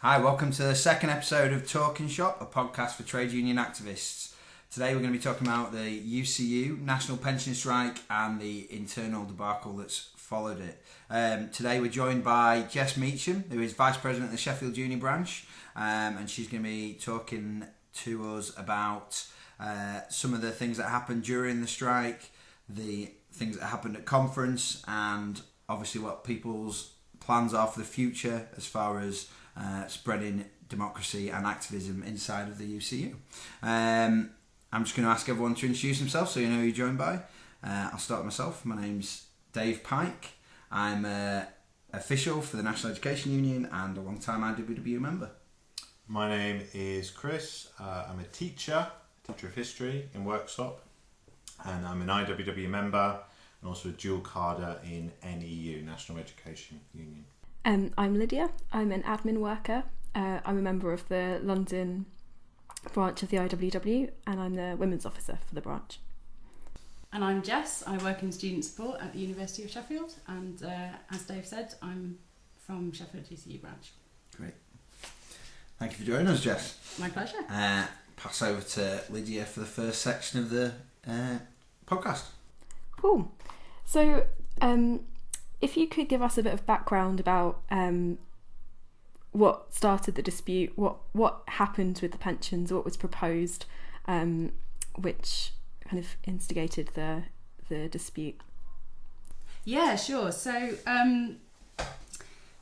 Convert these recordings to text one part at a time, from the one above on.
Hi, welcome to the second episode of Talking Shop, a podcast for trade union activists. Today we're going to be talking about the UCU National Pension Strike and the internal debacle that's followed it. Um, today we're joined by Jess Meacham, who is Vice President of the Sheffield Union Branch, um, and she's going to be talking to us about uh, some of the things that happened during the strike, the things that happened at conference, and obviously what people's plans are for the future as far as uh, spreading democracy and activism inside of the UCU. Um, I'm just going to ask everyone to introduce themselves so you know who you're joined by. Uh, I'll start myself. My name's Dave Pike. I'm uh, official for the National Education Union and a long time IWW member. My name is Chris. Uh, I'm a teacher, teacher of history in Worksop, and I'm an IWW member and also a dual carder in NEU, National Education Union. Um, I'm Lydia. I'm an admin worker. Uh, I'm a member of the London branch of the IWW, and I'm the women's officer for the branch. And I'm Jess. I work in student support at the University of Sheffield, and uh, as Dave said, I'm from Sheffield UCU branch. Great. Thank you for joining us, Jess. My pleasure. Uh, pass over to Lydia for the first section of the uh, podcast. Cool. So, um, if you could give us a bit of background about um, what started the dispute, what what happened with the pensions, what was proposed, um, which kind of instigated the the dispute. Yeah, sure. So, um,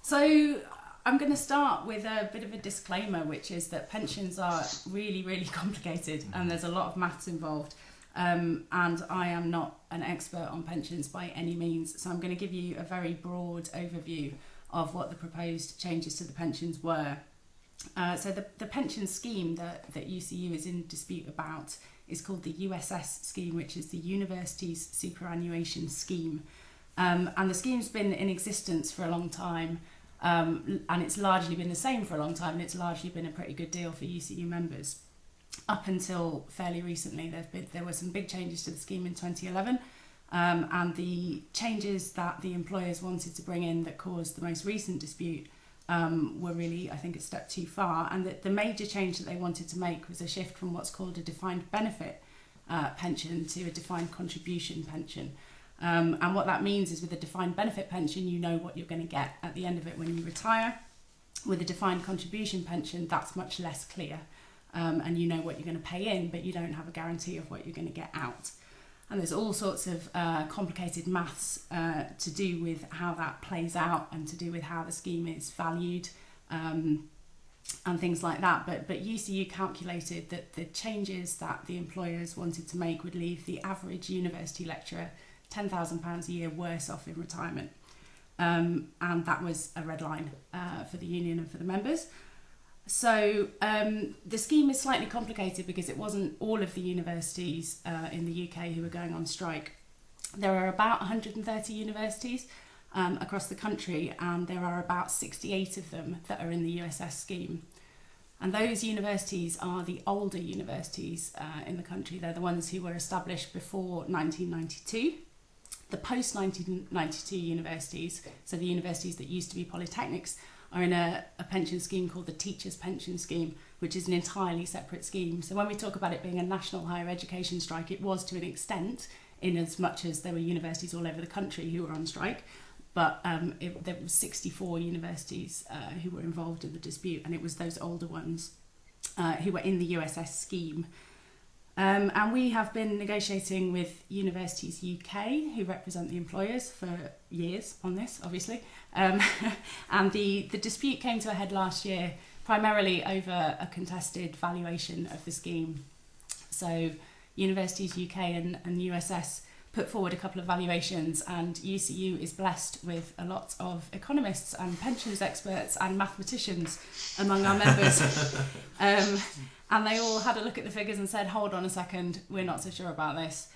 so I'm going to start with a bit of a disclaimer, which is that pensions are really, really complicated, and there's a lot of maths involved. Um, and I am not an expert on pensions by any means, so I'm going to give you a very broad overview of what the proposed changes to the pensions were. Uh, so the, the pension scheme that, that UCU is in dispute about is called the USS scheme, which is the Universities Superannuation Scheme. Um, and the scheme's been in existence for a long time, um, and it's largely been the same for a long time, and it's largely been a pretty good deal for UCU members up until fairly recently, been, there were some big changes to the scheme in 2011. Um, and the changes that the employers wanted to bring in that caused the most recent dispute um, were really, I think, a step too far. And that the major change that they wanted to make was a shift from what's called a defined benefit uh, pension to a defined contribution pension. Um, and what that means is with a defined benefit pension, you know what you're going to get at the end of it when you retire. With a defined contribution pension, that's much less clear um, and you know what you're going to pay in, but you don't have a guarantee of what you're going to get out. And there's all sorts of uh, complicated maths uh, to do with how that plays out and to do with how the scheme is valued um, and things like that. But, but UCU calculated that the changes that the employers wanted to make would leave the average university lecturer £10,000 a year worse off in retirement. Um, and that was a red line uh, for the union and for the members. So um, the scheme is slightly complicated because it wasn't all of the universities uh, in the UK who were going on strike. There are about 130 universities um, across the country, and there are about 68 of them that are in the USS scheme. And those universities are the older universities uh, in the country. They're the ones who were established before 1992. The post 1992 universities, so the universities that used to be polytechnics, are in a, a pension scheme called the Teachers Pension Scheme, which is an entirely separate scheme. So when we talk about it being a national higher education strike, it was to an extent, in as much as there were universities all over the country who were on strike. But um, it, there were 64 universities uh, who were involved in the dispute, and it was those older ones uh, who were in the USS scheme. Um, and we have been negotiating with Universities UK, who represent the employers, for years on this, obviously. Um, and the, the dispute came to a head last year, primarily over a contested valuation of the scheme. So, Universities UK and, and USS put forward a couple of valuations, and UCU is blessed with a lot of economists and pensions experts and mathematicians among our members. um, and they all had a look at the figures and said, hold on a second, we're not so sure about this.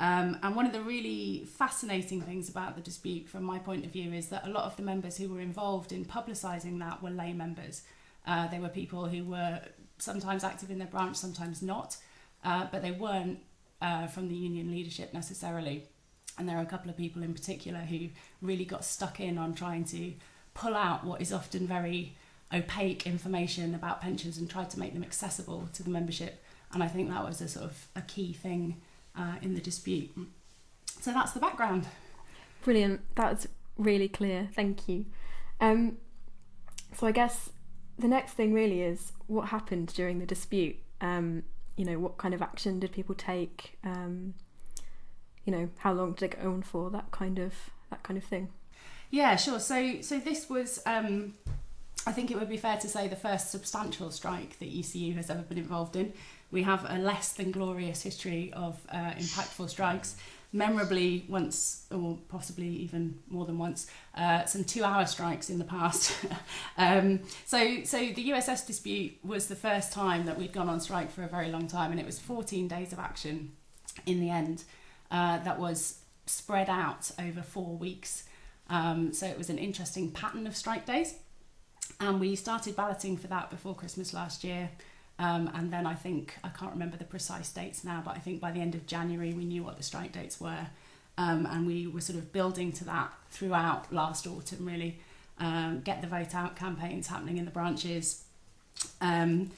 Um, and one of the really fascinating things about the dispute, from my point of view, is that a lot of the members who were involved in publicising that were lay members. Uh, they were people who were sometimes active in their branch, sometimes not, uh, but they weren't uh, from the union leadership necessarily. And there are a couple of people in particular who really got stuck in on trying to pull out what is often very opaque information about pensions and tried to make them accessible to the membership. And I think that was a sort of a key thing uh, in the dispute. So that's the background. Brilliant. That's really clear. Thank you. Um, so I guess the next thing really is what happened during the dispute. Um, you know, what kind of action did people take? Um, you know, how long did it go on for? That kind of that kind of thing. Yeah, sure. So so this was. I think it would be fair to say the first substantial strike that UCU has ever been involved in. We have a less than glorious history of uh, impactful strikes memorably once or possibly even more than once uh, some two hour strikes in the past. Um, so so the USS dispute was the first time that we'd gone on strike for a very long time and it was 14 days of action in the end uh, that was spread out over four weeks. Um, so it was an interesting pattern of strike days and we started balloting for that before Christmas last year um, and then I think, I can't remember the precise dates now, but I think by the end of January we knew what the strike dates were. Um, and we were sort of building to that throughout last autumn, really. Um, get the vote out campaigns happening in the branches, um,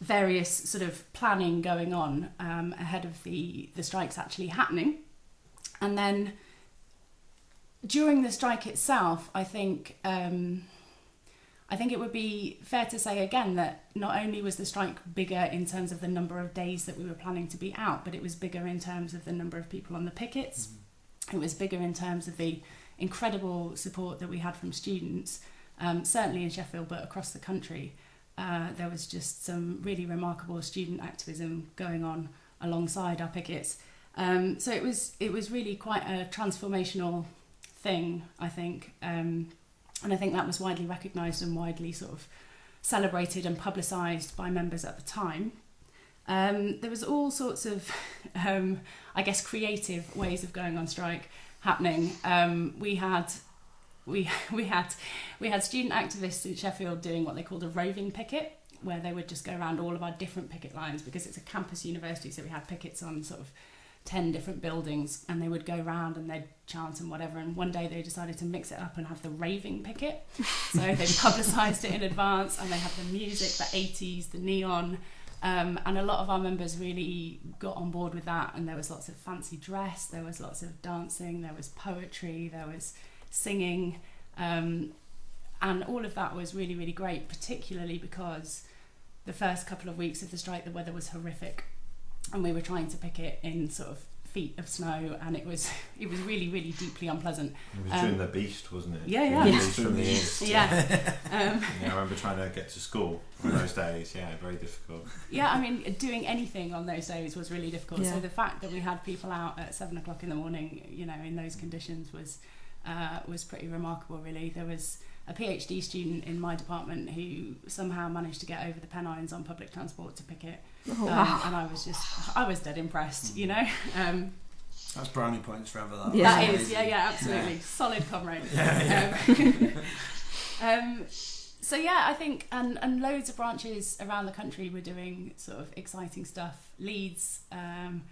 various sort of planning going on um, ahead of the, the strikes actually happening. And then during the strike itself, I think. I think it would be fair to say again that not only was the strike bigger in terms of the number of days that we were planning to be out, but it was bigger in terms of the number of people on the pickets. Mm-hmm. It was bigger in terms of the incredible support that we had from students, um, certainly in Sheffield, but across the country. Uh, there was just some really remarkable student activism going on alongside our pickets. Um, so it was it was really quite a transformational thing, I think. Um, and I think that was widely recognised and widely sort of celebrated and publicised by members at the time. Um, there was all sorts of, um, I guess, creative ways of going on strike happening. Um, we had we we had we had student activists in Sheffield doing what they called a roving picket, where they would just go around all of our different picket lines because it's a campus university, so we had pickets on sort of 10 different buildings and they would go around and they'd chant and whatever and one day they decided to mix it up and have the raving picket. So they publicised it in advance and they had the music the 80s the neon um, and a lot of our members really got on board with that and there was lots of fancy dress there was lots of dancing there was poetry there was singing um, and all of that was really really great particularly because the first couple of weeks of the strike the weather was horrific and we were trying to pick it in sort of feet of snow and it was it was really really deeply unpleasant. It was during um, the beast wasn't it? yeah yeah, the beast from the east. Yeah. Um, yeah I remember trying to get to school on those days. Yeah very difficult. Yeah I mean doing anything on those days was really difficult. Yeah. so the fact that we had people out at seven o'clock in the morning you know in those conditions was uh, was pretty remarkable really. There was a PhD student in my department who somehow managed to get over the Pennines on public transport to pick it. Oh, um, wow. And I was just, I was dead impressed, you know. Um, That's brownie points forever. That, yeah. that is, yeah, yeah, absolutely. Yeah. Solid comrade. Yeah, yeah. Um, um, so yeah, I think, and, and loads of branches around the country were doing sort of exciting stuff. Leeds, um,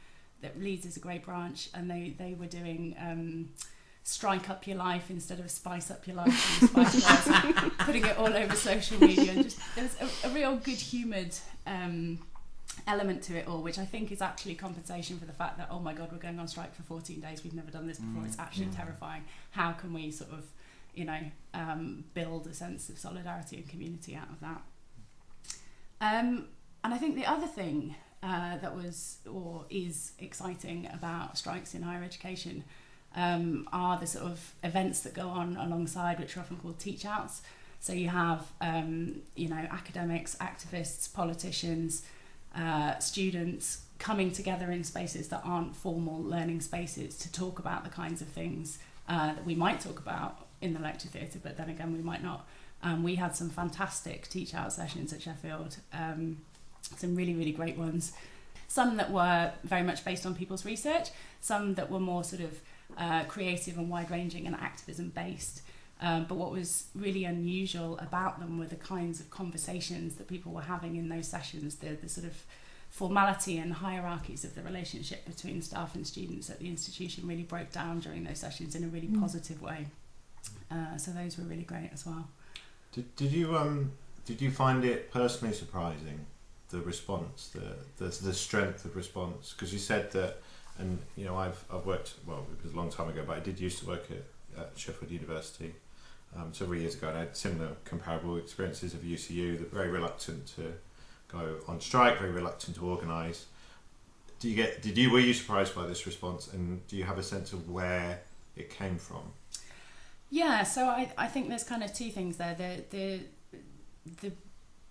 that Leeds is a great branch, and they, they were doing um, strike up your life instead of spice up your life and putting it all over social media and just there's a, a real good humoured um, element to it all which I think is actually compensation for the fact that oh my god we're going on strike for 14 days we've never done this before mm. it's actually mm. terrifying how can we sort of you know um, build a sense of solidarity and community out of that um, and I think the other thing uh, that was or is exciting about strikes in higher education um, are the sort of events that go on alongside, which are often called teach outs. So you have, um, you know, academics, activists, politicians, uh, students coming together in spaces that aren't formal learning spaces to talk about the kinds of things uh, that we might talk about in the lecture theatre, but then again, we might not. Um, we had some fantastic teach out sessions at Sheffield, um, some really, really great ones. Some that were very much based on people's research, some that were more sort of uh, creative and wide ranging and activism based. Um, but what was really unusual about them were the kinds of conversations that people were having in those sessions, the, the sort of formality and hierarchies of the relationship between staff and students at the institution really broke down during those sessions in a really mm. positive way. Uh, so those were really great as well. Did, did you um did you find it personally surprising the response, the the, the strength of response? Because you said that, and you know, I've I've worked well, it was a long time ago, but I did used to work at, at Sheffield University um, several years ago, and I had similar comparable experiences of UCU. That very reluctant to go on strike, very reluctant to organise. Do you get? Did you were you surprised by this response, and do you have a sense of where it came from? Yeah, so I, I think there's kind of two things there. The the the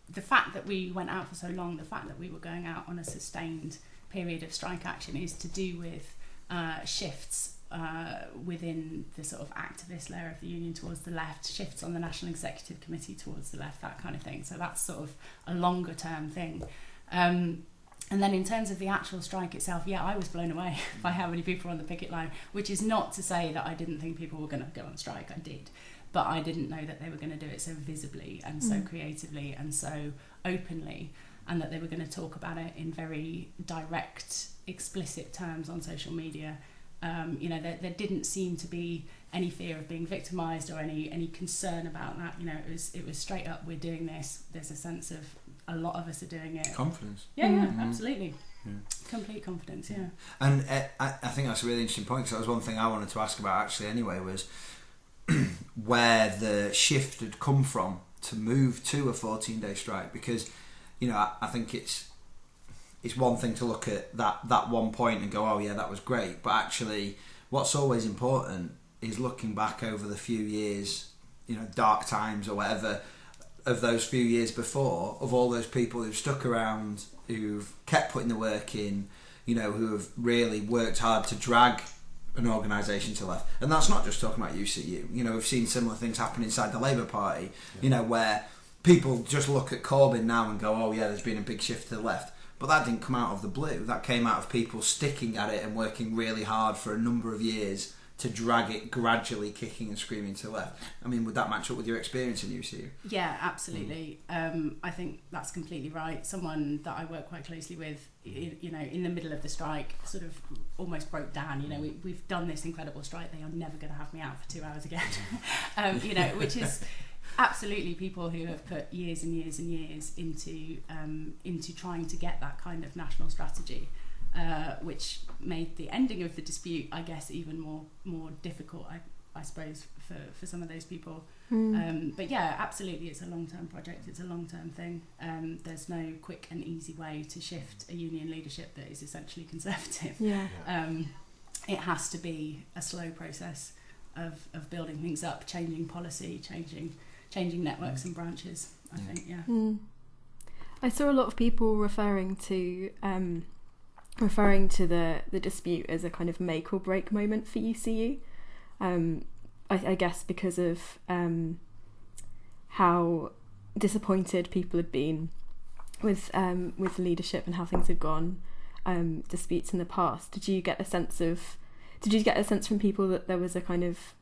the fact that we went out for so long, the fact that we were going out on a sustained period of strike action is to do with uh, shifts uh, within the sort of activist layer of the union towards the left, shifts on the National Executive Committee towards the left, that kind of thing. So that's sort of a longer term thing. Um, and then in terms of the actual strike itself, yeah, I was blown away by how many people were on the picket line, which is not to say that I didn't think people were going to go on strike. I did. But I didn't know that they were going to do it so visibly and so Mm. creatively and so openly, and that they were going to talk about it in very direct, explicit terms on social media. Um, you know, there, there didn't seem to be any fear of being victimised or any any concern about that. You know, it was it was straight up. We're doing this. There's a sense of a lot of us are doing it. Confidence. Yeah, yeah, Mhm. absolutely. Yeah. Complete confidence. Yeah. And uh, I, I think that's a really interesting point because that was one thing I wanted to ask about actually anyway was where the shift had come from to move to a 14 day strike because you know I, I think it's it's one thing to look at that that one point and go oh yeah that was great but actually what's always important is looking back over the few years you know dark times or whatever of those few years before of all those people who've stuck around who've kept putting the work in you know who have really worked hard to drag an organisation to life. and that's not just talking about UCU you know we've seen similar things happen inside the Labour Party you know where people just look at Corbyn now and go oh yeah there's been a big shift to the left but that didn't come out of the blue that came out of people sticking at it and working really hard for a number of years to drag it gradually kicking and screaming to the left I mean would that match up with your experience in UCU Yeah, absolutely. Um, I think that's completely right. Someone that I work quite closely with, you, you know, in the middle of the strike, sort of almost broke down. You know, we, we've done this incredible strike. They are never going to have me out for two hours again. um, you know, which is absolutely people who have put years and years and years into um, into trying to get that kind of national strategy. Uh, which made the ending of the dispute, I guess, even more more difficult. I, I suppose for, for some of those people. Mm. Um, but yeah, absolutely, it's a long term project. It's a long term thing. Um, there's no quick and easy way to shift a union leadership that is essentially conservative. yeah. Um, it has to be a slow process of, of building things up, changing policy, changing changing networks and branches. I Yeah. think, yeah. Mm. I saw a lot of people referring to um, referring to the the dispute as a kind of make or break moment for UCU. Um, I, I guess because of um, how disappointed people had been with um, with leadership and how things had gone, um, disputes in the past. Did you get a sense of? Did you get a sense from people that there was a kind of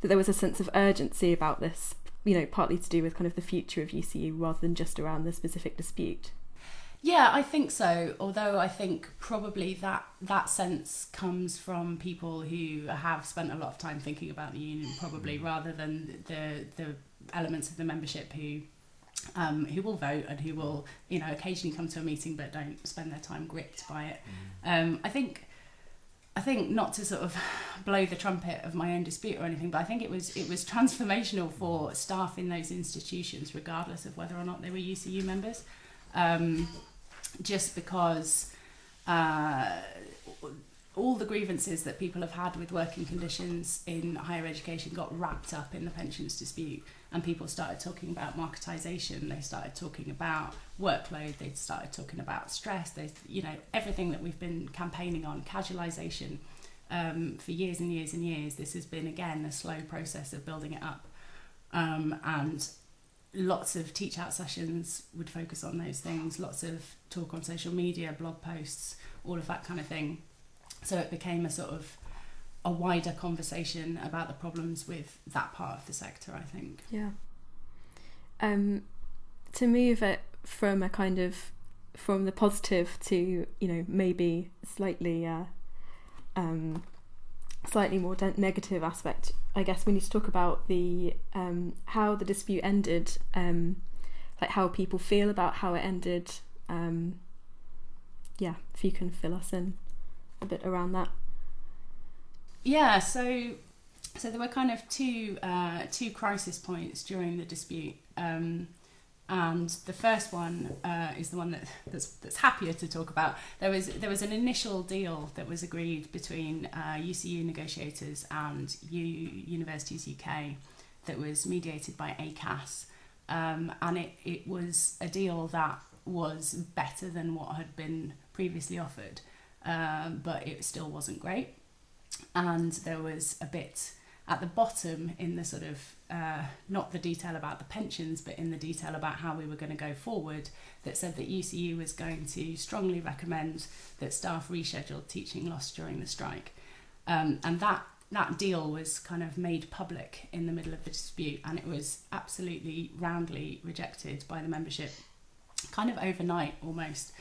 that there was a sense of urgency about this you know, partly to do with kind of the future of UCU rather than just around the specific dispute. Yeah, I think so. Although I think probably that that sense comes from people who have spent a lot of time thinking about the union, probably rather than the the elements of the membership who um, who will vote and who will you know occasionally come to a meeting but don't spend their time gripped by it. Um, I think. I think not to sort of blow the trumpet of my own dispute or anything, but I think it was it was transformational for staff in those institutions, regardless of whether or not they were UCU members. Um, just because uh, all the grievances that people have had with working conditions in higher education got wrapped up in the pensions dispute and people started talking about marketisation they started talking about workload they started talking about stress they you know everything that we've been campaigning on casualisation um, for years and years and years this has been again a slow process of building it up. Um, and lots of teach out sessions would focus on those things lots of talk on social media blog posts all of that kind of thing. So it became a sort of a wider conversation about the problems with that part of the sector i think Yeah. Um, to move it from a kind of from the positive to you know maybe slightly uh, um, slightly more de- negative aspect. I guess we need to talk about the um, how the dispute ended um, like how people feel about how it ended. Um, yeah, if you can fill us in a bit around that. Yeah, so so there were kind of two uh, two crisis points during the dispute, um, and the first one uh, is the one that that's, that's happier to talk about. There was there was an initial deal that was agreed between uh, UCU negotiators and U Universities UK that was mediated by ACAS, um, and it it was a deal that was better than what had been previously offered, um, but it still wasn't great and there was a bit at the bottom in the sort of uh, not the detail about the pensions but in the detail about how we were going to go forward that said that UCU was going to strongly recommend that staff reschedule teaching loss during the strike. Um, and that that deal was kind of made public in the middle of the dispute and it was absolutely roundly rejected by the membership kind of overnight almost.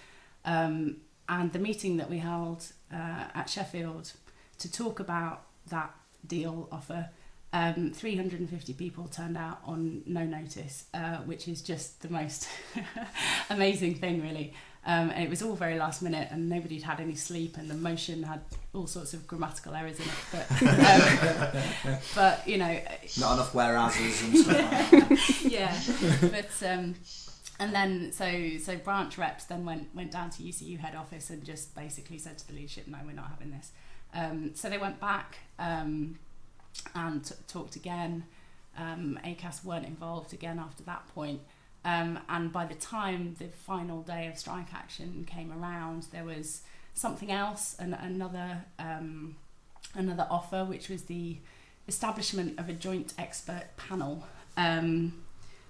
Um, and the meeting that we held uh, at Sheffield to talk about that deal offer. Um, 350 people turned out on no notice, uh, which is just the most amazing thing, really. Um, and it was all very last minute, and nobody'd had any sleep, and the motion had all sorts of grammatical errors in it. But, um, but you know, Not enough whereases and stuff like that. yeah. But um, and then so so branch reps then went went down to UCU head office and just basically said to the leadership, no, we're not having this. Um, so they went back um, and talked again. Um, ACAS weren't involved again after that point. Um, and by the time the final day of strike action came around, there was something else, and another um, another offer, which was the establishment of a joint expert panel, um,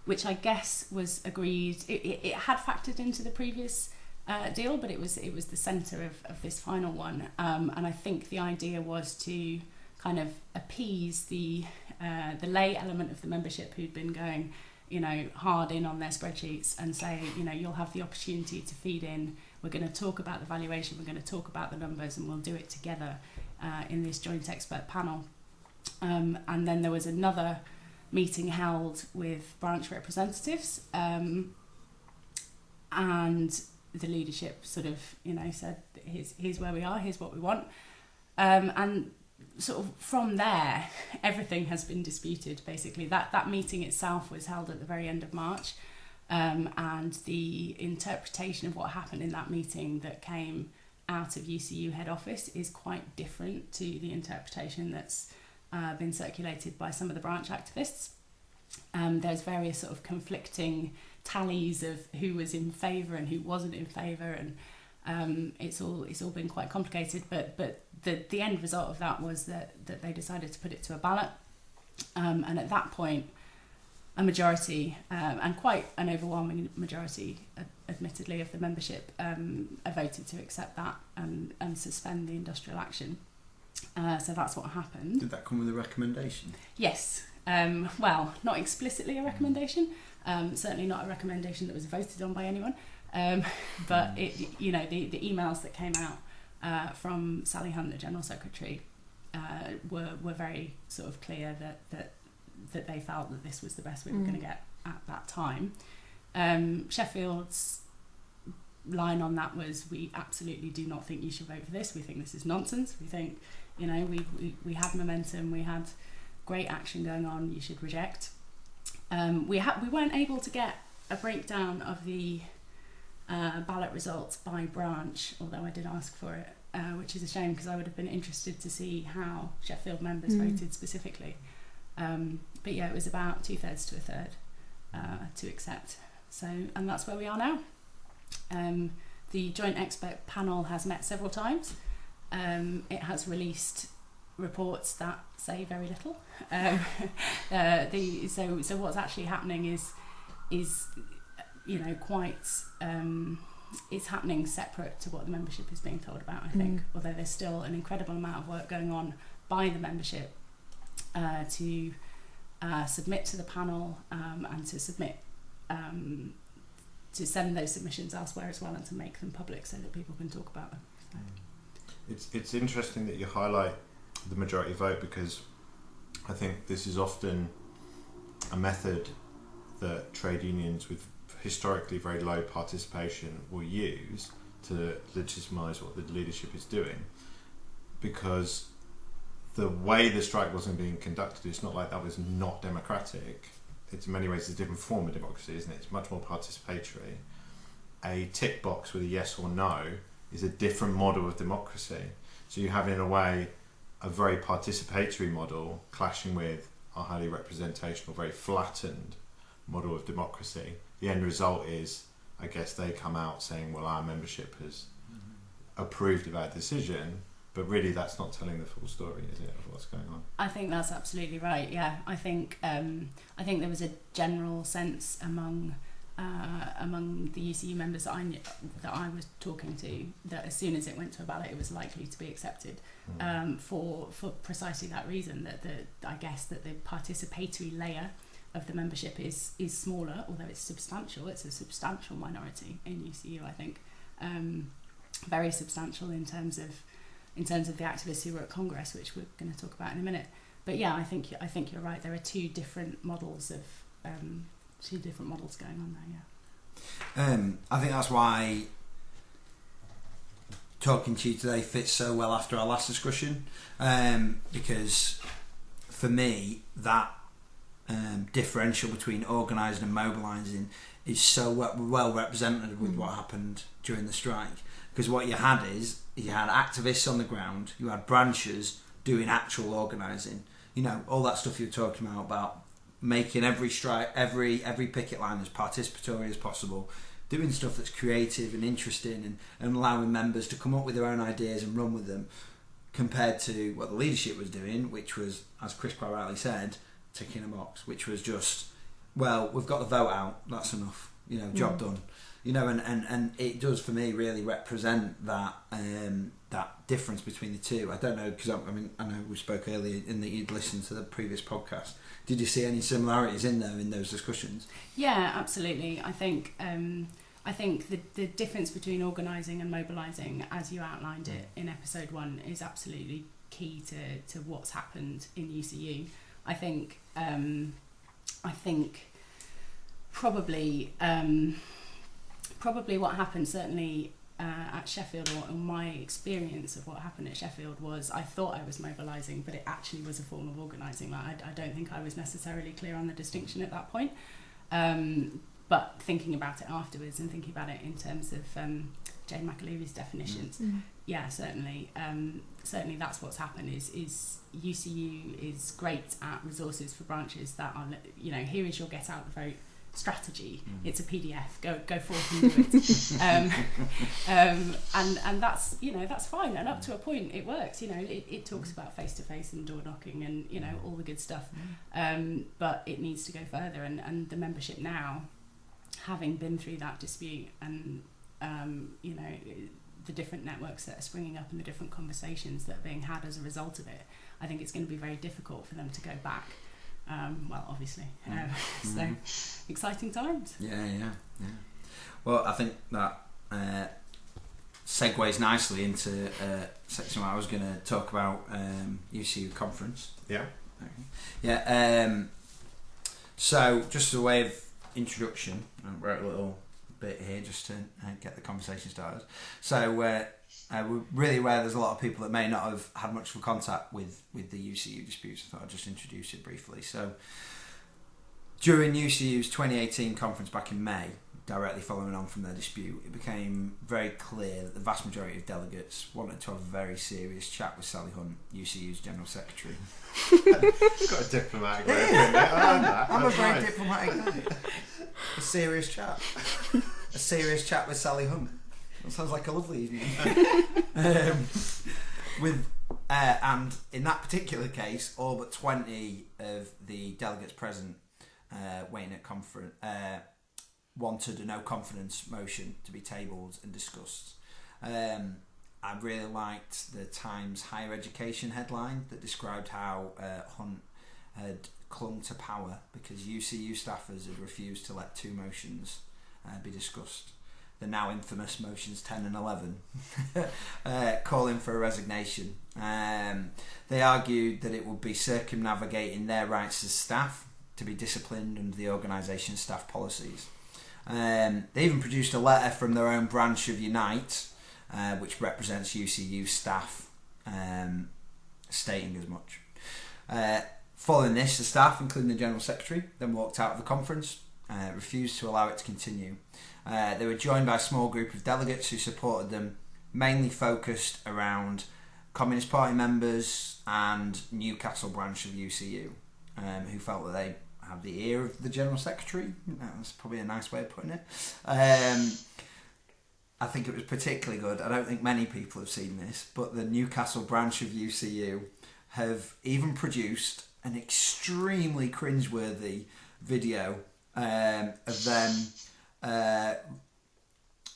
which I guess was agreed. It, it, it had factored into the previous uh, deal, but it was it was the centre of, of this final one. Um, and I think the idea was to kind of appease the uh, the lay element of the membership who'd been going, you know, hard in on their spreadsheets and say, you know, you'll have the opportunity to feed in. We're going to talk about the valuation. We're going to talk about the numbers, and we'll do it together uh, in this joint expert panel. Um, and then there was another meeting held with branch representatives, um, and the leadership sort of you know said here's here's where we are here's what we want. Um, and sort of from there everything has been disputed basically. That that meeting itself was held at the very end of March um, and the interpretation of what happened in that meeting that came out of UCU head office is quite different to the interpretation that's uh, been circulated by some of the branch activists. Um, there's various sort of conflicting tallies of who was in favour and who wasn't in favour and um, it's all it's all been quite complicated but but the the end result of that was that that they decided to put it to a ballot um, and at that point a majority um, and quite an overwhelming majority uh, admittedly of the membership um, voted to accept that and, and suspend the industrial action uh, so that's what happened Did that come with a recommendation? Yes. Um, well, not explicitly a recommendation. Um, certainly not a recommendation that was voted on by anyone. Um, but it, you know, the, the emails that came out uh, from Sally Hunt, the general secretary, uh, were were very sort of clear that that that they felt that this was the best we were Mm. going to get at that time. Um, Sheffield's line on that was we absolutely do not think you should vote for this. We think this is nonsense. We think, you know, we, we, we had momentum, we had great action going on, you should reject. Um, we, ha- we weren't able to get a breakdown of the uh, ballot results by branch, although I did ask for it, uh, which is a shame because I would have been interested to see how Sheffield members Mm. voted specifically. Um, but yeah, it was about two thirds to a third uh, to accept. So, and that's where we are now. Um, the joint expert panel has met several times. Um, it has released reports that say very little. Um, uh, the so so what's actually happening is is you know quite um, it's happening separate to what the membership is being told about. I think, Mm. although there's still an incredible amount of work going on by the membership uh, to uh, submit to the panel um, and to submit um, to send those submissions elsewhere as well and to make them public so that people can talk about them. It's it's interesting that you highlight the majority vote because I think this is often a method that trade unions with historically very low participation will use to legitimise what the leadership is doing because the way the strike wasn't being conducted, it's not like that was not democratic. It's in many ways a different form of democracy, isn't it? It's much more participatory. A tick box with a yes or no is a different model of democracy. So you have, in a way, a very participatory model clashing with a highly representational, very flattened model of democracy. The end result is, I guess, they come out saying, well, our membership has approved of our decision, but really that's not telling the full story, is it, of what's going on? I think that's absolutely right. Yeah, I think um, I think there was a general sense among uh, among the UCU members that I knew, that I was talking to that as soon as it went to a ballot, it was likely to be accepted Mm. um, for for precisely that reason. That the I guess that the participatory layer of the membership is is smaller, although it's substantial. It's a substantial minority in UCU. I think um, very substantial in terms of in terms of the activists who were at Congress, which we're going to talk about in a minute. But yeah, I think I think you're right. There are two different models of um, two different models going on there. Yeah. Um, I think that's why talking to you today fits so well after our last discussion, um, because for me that um, differential between organising and mobilising is so well, well represented with Mm. what happened during the strike. Because what you had is you had activists on the ground, you had branches doing actual organising. You know all that stuff you're talking about about making every strike, every every picket line as participatory as possible, doing stuff that's creative and interesting, and, and allowing members to come up with their own ideas and run with them, compared to what the leadership was doing, which was, as Chris quite rightly said, ticking a box, which was just, well, we've got the vote out, that's enough, you know, job Mm. done. You know, and, and, and it does for me really represent that um, that difference between the two. I don't know because I, I mean I know we spoke earlier in that you'd listened to the previous podcast. Did you see any similarities in there in those discussions? Yeah, absolutely. I think um, I think the the difference between organising and mobilising, as you outlined it in episode one, is absolutely key to, to what's happened in UCU. I think um, I think probably um, probably what happened certainly uh, at Sheffield or, my experience of what happened at Sheffield was I thought I was mobilising but it actually was a form of organising like, I, I don't think I was necessarily clear on the distinction at that point um, but thinking about it afterwards and thinking about it in terms of um, Jane McAlevey's definitions yeah, certainly. Um, certainly, that's what's happened. Is is UCU is great at resources for branches that are, you know, here is your get out the vote strategy. Mm. It's a PDF. Go go forth and do it. um, um, and and that's you know that's fine. And up to a point, it works. You know, it, it talks about face to face and door knocking and you know all the good stuff. Um, but it needs to go further. And and the membership now, having been through that dispute and um, you know the different networks that are springing up and the different conversations that are being had as a result of it, I think it's going to be very difficult for them to go back. Um, well, obviously. Mm. Uh, so, exciting times. Yeah, yeah, yeah. Well, I think that uh, segues nicely into uh, section where I was going to talk about um, UCU conference. Yeah. Yeah. Um, so, just as a way of introduction, I wrote a little bit here just to uh, get the conversation started. So, uh, we're really aware there's a lot of people that may not have had much of a contact with, with the UCU disputes. I thought I'd just introduce it briefly. So, during UCU's 2018 conference back in May, directly following on from their dispute, it became very clear that the vast majority of delegates wanted to have a very serious chat with Sally Hunt, UCU's General Secretary. Got a diplomatic way of putting it. I like that. I'm a very nice. diplomatic guy. A serious chat. A serious chat with Sally Hunt. That sounds like a lovely evening. um, with uh, and in that particular case, all but twenty of the delegates present uh, waiting at conference uh, wanted a no confidence motion to be tabled and discussed. Um, I really liked the Times higher education headline that described how uh, Hunt had clung to power because UCU staffers had refused to let two motions uh, be discussed. The now infamous motions 10 and 11, uh, calling for a resignation. Um, they argued that it would be circumnavigating their rights as staff to be disciplined under the organisation's staff policies. Um, they even produced a letter from their own branch of Unite, uh, which represents UCU staff, um, stating as much. Uh, following this, the staff, including the General Secretary, then walked out of the conference, uh, refused to allow it to continue. Uh, they were joined by a small group of delegates who supported them, mainly focused around Communist Party members and Newcastle branch of UCU, um, who felt that they had the ear of the General Secretary. That's probably a nice way of putting it. Um, I think it was particularly good. I don't think many people have seen this, but the Newcastle branch of UCU have even produced an extremely cringeworthy video um, of them uh,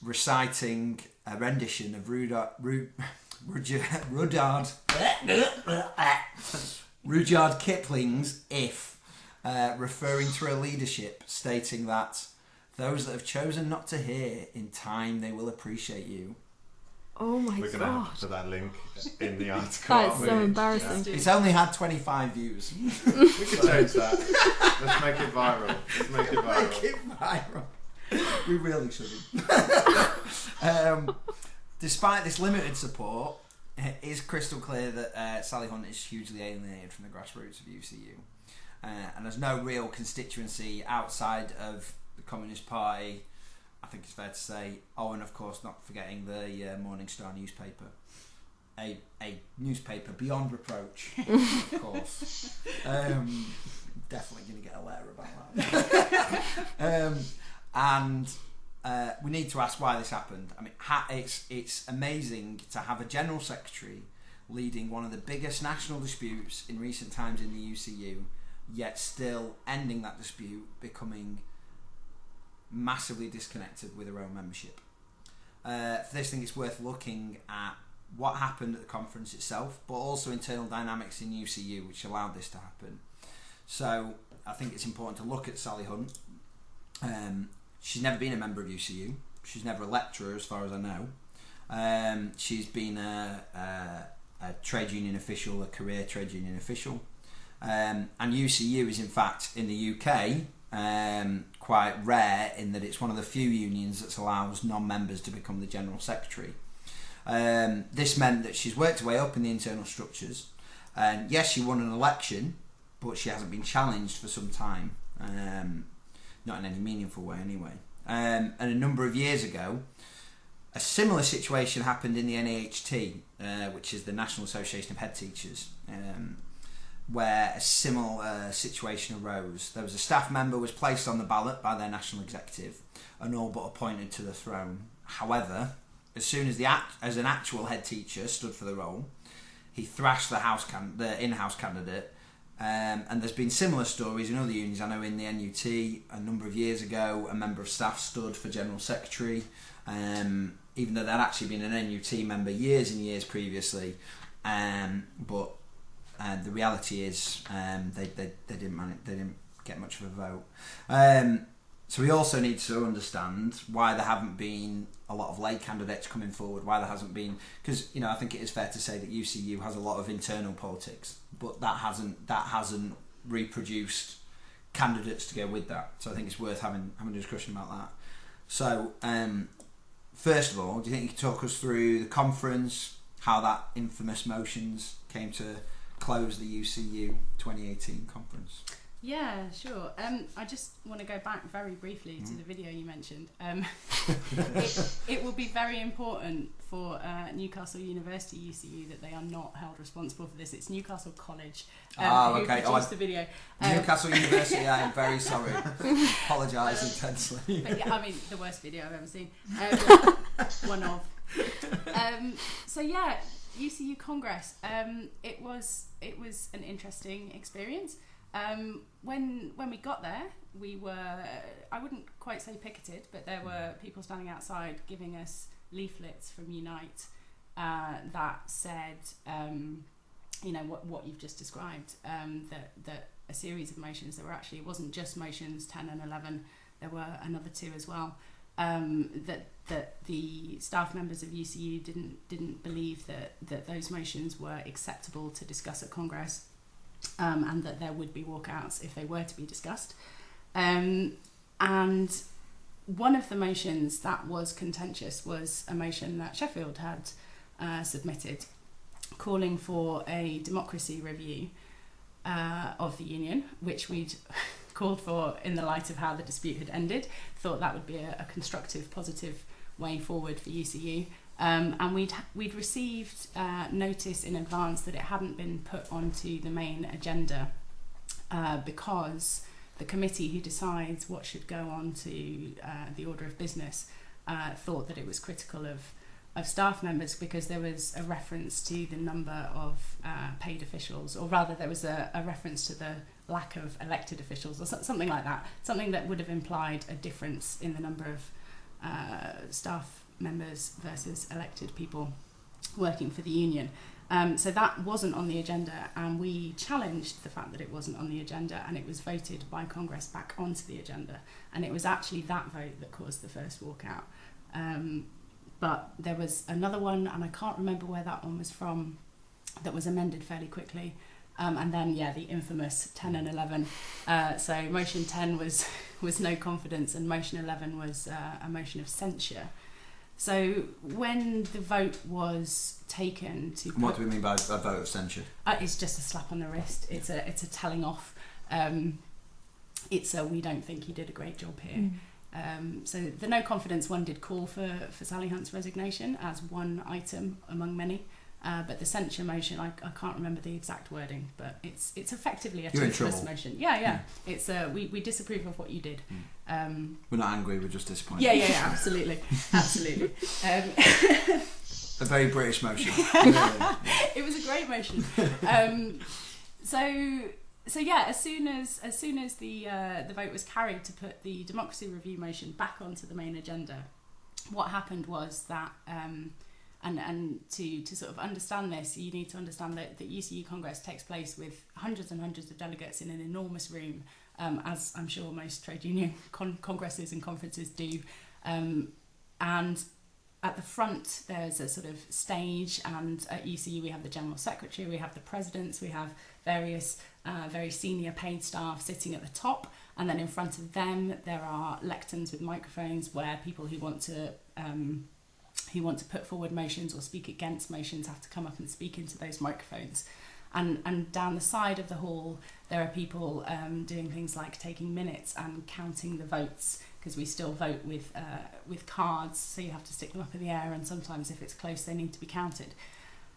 reciting a rendition of Rudard, Ru, Rudyard, Rudyard, Rudyard Kipling's "If," uh, referring to her leadership, stating that those that have chosen not to hear, in time they will appreciate you. Oh my We're going to god. have to put that link in the article. That so we? embarrassing. It's only had 25 views. We could change that. Let's make it viral. Let's make it viral. Make it viral. We really shouldn't. um, despite this limited support, it is crystal clear that uh, Sally Hunt is hugely alienated from the grassroots of UCU. Uh, and there's no real constituency outside of the Communist Party. I think it's fair to say. Oh, and of course, not forgetting the uh, Morning Star newspaper. A, a newspaper beyond reproach, of course. Um, definitely going to get a letter about that. um, and uh, we need to ask why this happened. I mean, ha- it's it's amazing to have a general secretary leading one of the biggest national disputes in recent times in the UCU, yet still ending that dispute, becoming massively disconnected with her own membership. Uh, for this, thing, it's worth looking at what happened at the conference itself, but also internal dynamics in UCU, which allowed this to happen. So I think it's important to look at Sally Hunt. Um, she's never been a member of UCU. She's never a lecturer, as far as I know. Um, she's been a, a, a trade union official, a career trade union official. Um, and UCU is, in fact, in the UK, um, quite rare in that it's one of the few unions that allows non-members to become the general secretary. Um, this meant that she's worked her way up in the internal structures, and yes, she won an election, but she hasn't been challenged for some time, um, not in any meaningful way anyway. Um, and a number of years ago, a similar situation happened in the NAHT, uh, which is the National Association of Head Teachers. Um, where a similar situation arose. There was a staff member was placed on the ballot by their national executive and all but appointed to the throne. However, as soon as the act, as an actual head teacher stood for the role, he thrashed the house can, the in-house candidate. Um, and there's been similar stories in other unions. I know in the NUT a number of years ago, a member of staff stood for general secretary, um, even though they'd actually been an NUT member years and years previously. Um, but uh, the reality is um, they, they, they didn't manage, they didn't get much of a vote. Um, so we also need to understand why there haven't been a lot of lay candidates coming forward. Why there hasn't been because you know I think it is fair to say that UCU has a lot of internal politics, but that hasn't that hasn't reproduced candidates to go with that. So I think it's worth having having a discussion about that. So um, first of all, do you think you could talk us through the conference, how that infamous motions came to close the UCU 2018 conference? Yeah, sure. Um, I just want to go back very briefly to the video you mentioned. Um, it, it will be very important for uh, Newcastle University UCU that they are not held responsible for this. It's Newcastle College um, Ah, who okay. produced Oh, the video. Um, Newcastle University, I am very sorry. Apologise intensely. but yeah, I mean, the worst video I've ever seen. Um, one of. Um, so yeah, UCU Congress. Um, it was it was an interesting experience. Um, when when we got there, we were I wouldn't quite say picketed, but there were people standing outside giving us leaflets from Unite uh, that said, um, you know, what what you've just described. Um, that that a series of motions. There were actually it wasn't just motions ten and eleven. There were another two as well. Um, that that the staff members of UCU didn't didn't believe that that those motions were acceptable to discuss at Congress, um, and that there would be walkouts if they were to be discussed. Um, and one of the motions that was contentious was a motion that Sheffield had uh, submitted calling for a democracy review uh, of the union, which we'd called for in the light of how the dispute had ended. Thought that would be a, a constructive, positive way forward for UCU. Um, and we'd we'd received uh, notice in advance that it hadn't been put onto the main agenda uh, because the committee who decides what should go on to uh, the order of business uh, thought that it was critical of of staff members because there was a reference to the number of uh, paid officials, or rather, there was a, a reference to the lack of elected officials, or something like that. Something that would have implied a difference in the number of uh, staff members versus elected people working for the union. Um, so that wasn't on the agenda, and we challenged the fact that it wasn't on the agenda, and it was voted by Congress back onto the agenda. And it was actually that vote that caused the first walkout. Um, but there was another one, and I can't remember where that one was from, that was amended fairly quickly. Um, and then, yeah, the infamous 10 and 11. Uh, so motion 10 was was no confidence, and motion 11 was uh, a motion of censure. So when the vote was taken to, What do we mean by a vote of censure? uh, it's just a slap on the wrist. It's a it's a telling off. Um, it's a we don't think you did a great job here. Um, so the no confidence one did call for, for Sally Hunt's resignation as one item among many. Uh, but the censure motion, I, I can't remember the exact wording, but it's it's effectively a You're toothless motion. Yeah, yeah. It's uh, we, we disapprove of what you did. Um, We're not angry, we're just disappointed. yeah, yeah, yeah, absolutely, absolutely. Um, A very British motion. it was a great motion. Um, so so yeah, as soon as as soon as the uh, the vote was carried to put the democracy review motion back onto the main agenda, what happened was that. Um, and, and to, to sort of understand this, you need to understand that the UCU Congress takes place with hundreds and hundreds of delegates in an enormous room, um, as I'm sure most trade union con- congresses and conferences do. Um, and at the front there's a sort of stage and at UCU we have the general secretary we have the presidents we have various uh, very senior paid staff sitting at the top and then in front of them there are lecterns with microphones where people who want to um, who want to put forward motions or speak against motions have to come up and speak into those microphones and and down the side of the hall there are people um, doing things like taking minutes and counting the votes because we still vote with uh, with cards, so you have to stick them up in the air, and sometimes if it's close, they need to be counted.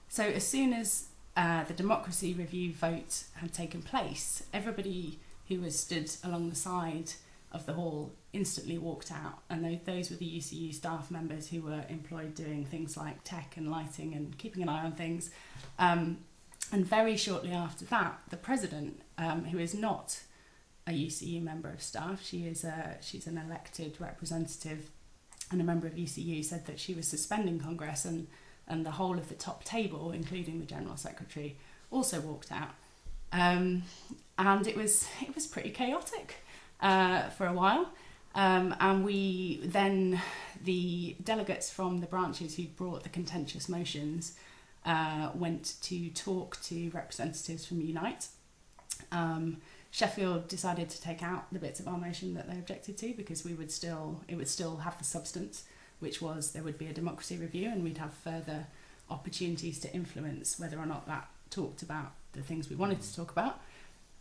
So as soon as uh, the democracy review vote had taken place, everybody who was stood along the side of the hall instantly walked out, and tho- those were the UCU staff members who were employed doing things like tech and lighting and keeping an eye on things. Um, and very shortly after that, the president, um, who is not a UCU member of staff. She is a she's an elected representative and a member of UCU said that she was suspending Congress and and the whole of the top table, including the general secretary, also walked out. Um, and it was it was pretty chaotic uh, for a while. Um, and we then the delegates from the branches who brought the contentious motions uh, went to talk to representatives from Unite. Um, Sheffield decided to take out the bits of our motion that they objected to because we would still it would still have the substance, which was there would be a democracy review and we'd have further opportunities to influence whether or not that talked about the things we wanted to talk about.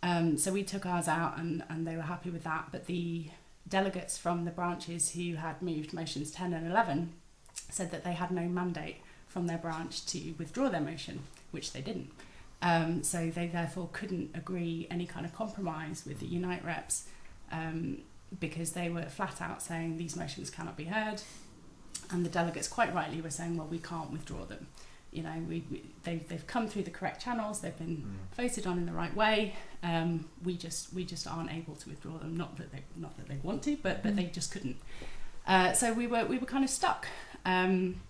Um, so we took ours out and, and they were happy with that. But the delegates from the branches who had moved motions 10 and 11 said that they had no mandate from their branch to withdraw their motion, which they didn't. Um, so they therefore couldn't agree any kind of compromise with the Unite reps um, because they were flat out saying these motions cannot be heard. And the delegates quite rightly were saying, well, we can't withdraw them. You know, we, we they, they've come through the correct channels, they've been voted on in the right way. Um, we just we just aren't able to withdraw them. Not that they not that they want to, but but they just couldn't. Uh, so we were we were kind of stuck. Um,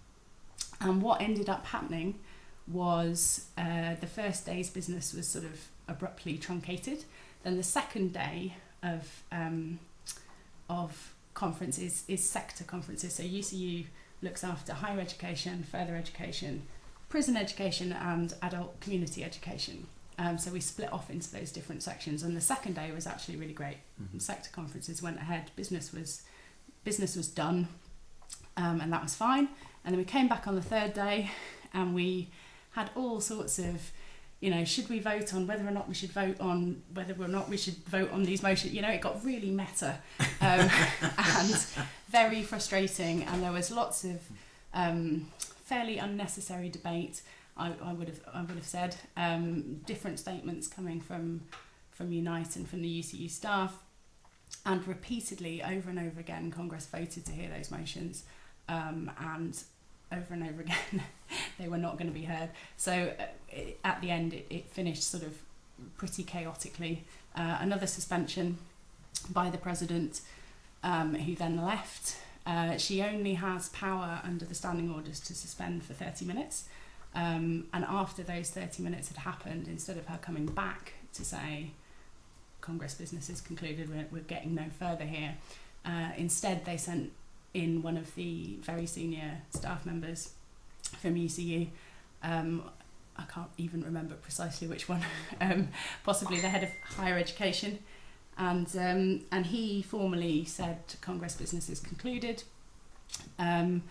and what ended up happening was uh, the first day's business was sort of abruptly truncated. Then the second day of um, of conferences is sector conferences. So UCU looks after higher education, further education, prison education, and adult community education. Um, so we split off into those different sections, and the second day was actually really great. Sector conferences went ahead. Business was business was done, um, and that was fine. And then we came back on the third day, and we had all sorts of you know, should we vote on whether or not we should vote on whether or not we should vote on these motions? You know, it got really meta um, and very frustrating, and there was lots of um, fairly unnecessary debate. I, I would have I would have said um, different statements coming from from Unite and from the UCU staff, and repeatedly over and over again, Congress voted to hear those motions, um, and over and over again they were not going to be heard. So uh, it, at the end, it, it finished sort of pretty chaotically. Uh, another suspension by the president, um, who then left. Uh, she only has power under the standing orders to suspend for 30 minutes. Um, and after those 30 minutes had happened, instead of her coming back to say, Congress business is concluded, we're, we're getting no further here, uh, instead they sent in one of the very senior staff members from UCU. Um, I can't even remember precisely which one, um, possibly the head of higher education. And, um, and he formally said Congress business is concluded um,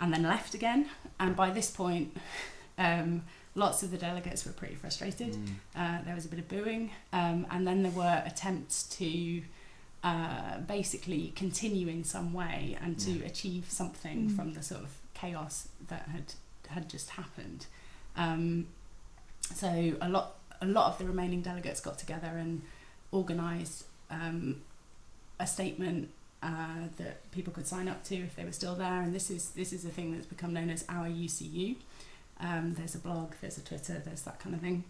and then left again. And by this point, um, lots of the delegates were pretty frustrated. Mm. Uh, there was a bit of booing. Um, and then there were attempts to uh, basically continue in some way and to Yeah. achieve something Mm. from the sort of chaos that had had just happened. Um, so a lot a lot of the remaining delegates got together and organised um, a statement uh, that people could sign up to if they were still there. And this is this is a thing that's become known as our UCU. Um, there's a blog, there's a Twitter, there's that kind of thing.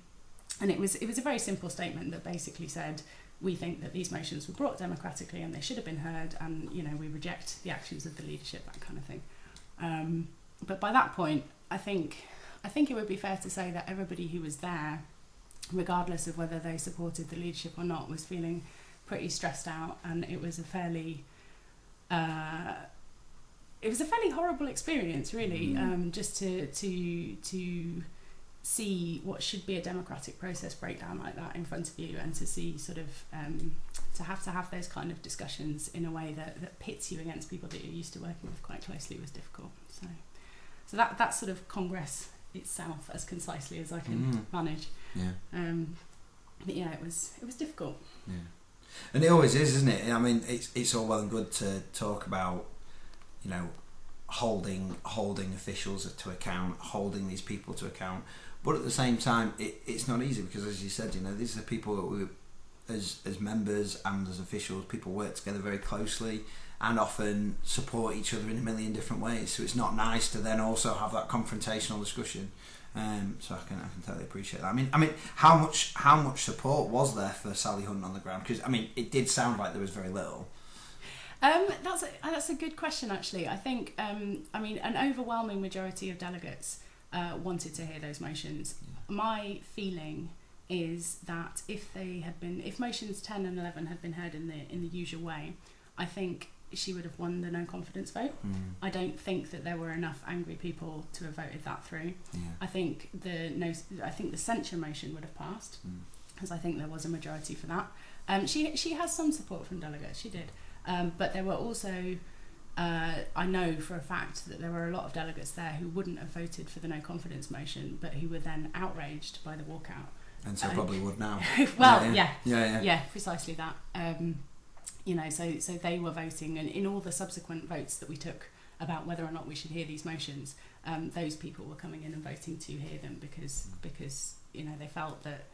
And it was it was a very simple statement that basically said we think that these motions were brought democratically and they should have been heard, and you know we reject the actions of the leadership, that kind of thing. Um, but by that point, I think I think it would be fair to say that everybody who was there, regardless of whether they supported the leadership or not, was feeling pretty stressed out, and it was a fairly uh, it was a fairly horrible experience, really, Mm. um, just to to to see what should be a democratic process break down like that in front of you, and to see sort of um, to have to have those kind of discussions in a way that, that pits you against people that you're used to working with quite closely was difficult. So, so that that's sort of Congress itself as concisely as I can Mm. manage. Yeah. Um, but yeah, it was it was difficult. Yeah. And it always is, isn't it? I mean, it's it's all well and good to talk about, you know, holding holding officials to account, holding these people to account. But at the same time, it, it's not easy because, as you said, you know, these are people that we, as as members and as officials, people work together very closely and often support each other in a million different ways. So it's not nice to then also have that confrontational discussion. Um, so I can I can totally appreciate that. I mean, I mean, how much how much support was there for Sally Hunt on the ground? Because I mean, it did sound like there was very little. Um, that's a, that's a good question, actually. I think, um, I mean, an overwhelming majority of delegates uh, wanted to hear those motions. My feeling is that if they had been, if motions 10 and 11 had been heard in the in the usual way, I think she would have won the no confidence vote. I don't think that there were enough angry people to have voted that through. Yeah. I think the no, I think the censure motion would have passed Mm. because I think there was a majority for that. Um, she she has some support from delegates. She did, um, but there were also. Uh, I know for a fact that there were a lot of delegates there who wouldn't have voted for the no confidence motion, but who were then outraged by the walkout. And so Uh, probably would now. well, yeah, yeah, yeah, yeah. yeah, precisely that. You know, so so they were voting, and in all the subsequent votes that we took about whether or not we should hear these motions, um, those people were coming in and voting to hear them because because you know they felt that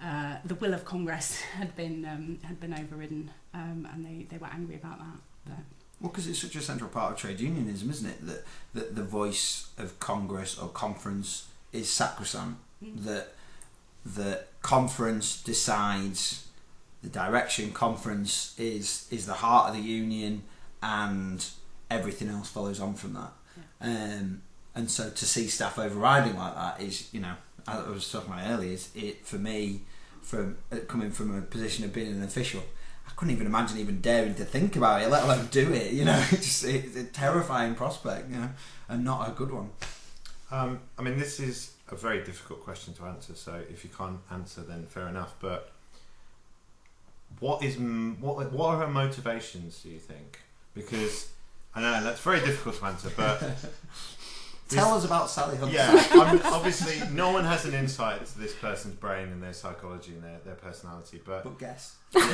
uh, the will of Congress had been um, had been overridden, um, and they, they were angry about that. But Well, because it's such a central part of trade unionism, isn't it? That that the voice of Congress or conference is sacrosanct. Mm. That that conference decides the direction. Conference is is the heart of the union, and everything else follows on from that. Um, and so to see staff overriding like that is, you know, as I was talking about earlier, is it for me from uh, coming from a position of being an official. I couldn't even imagine even daring to think about it, let alone do it. You know, it's just it's a terrifying prospect, you know, and not a good one. Um, I mean, this is a very difficult question to answer. So if you can't answer, then fair enough. But what is what what are her motivations? Do you think? because I know that's very difficult to answer, but Tell us about Sally Hunter. yeah, I'm, obviously no one has an insight to this person's brain and their psychology and their, their personality, but But guess. Try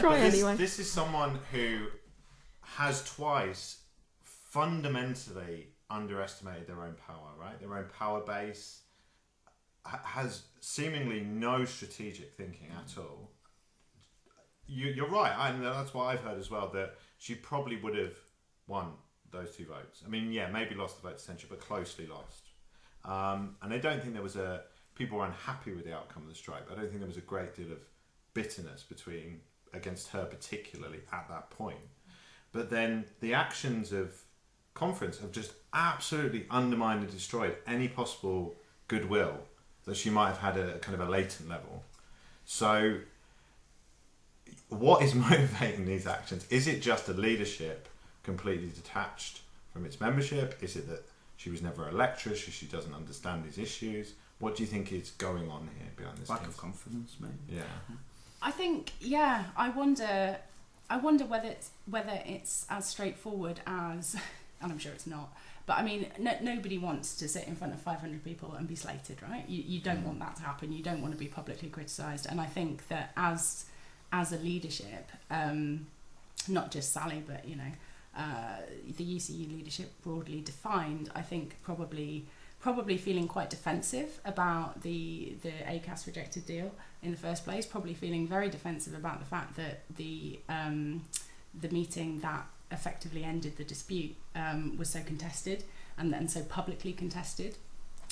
But this, anyway. This is someone who has twice fundamentally underestimated their own power, right? Their own power base has seemingly no strategic thinking at all. You, you're right, and that's what I've heard as well. That she probably would have won those two votes. I mean, yeah, maybe lost the vote to censure, but closely lost. Um, and I don't think there was a people were unhappy with the outcome of the strike. I don't think there was a great deal of bitterness between against her particularly at that point. But then the actions of conference have just absolutely undermined and destroyed any possible goodwill that she might have had at a kind of a latent level. So what is motivating these actions? Is it just a leadership completely detached from its membership? Is it that she was never a lecturer, so she doesn't understand these issues? What do you think is going on here behind this? Lack case? of confidence, maybe. Yeah. I think, yeah, I wonder, I wonder whether it's whether it's as straightforward as, and I'm sure it's not. But I mean, no, nobody wants to sit in front of 500 people and be slated, right? You, you don't mm. want that to happen. You don't want to be publicly criticised. And I think that as as a leadership, um, not just Sally, but you know, uh, the UCU leadership broadly defined, I think probably probably feeling quite defensive about the the ACAS rejected deal in the first place. Probably feeling very defensive about the fact that the um, the meeting that effectively ended the dispute um, was so contested and and so publicly contested.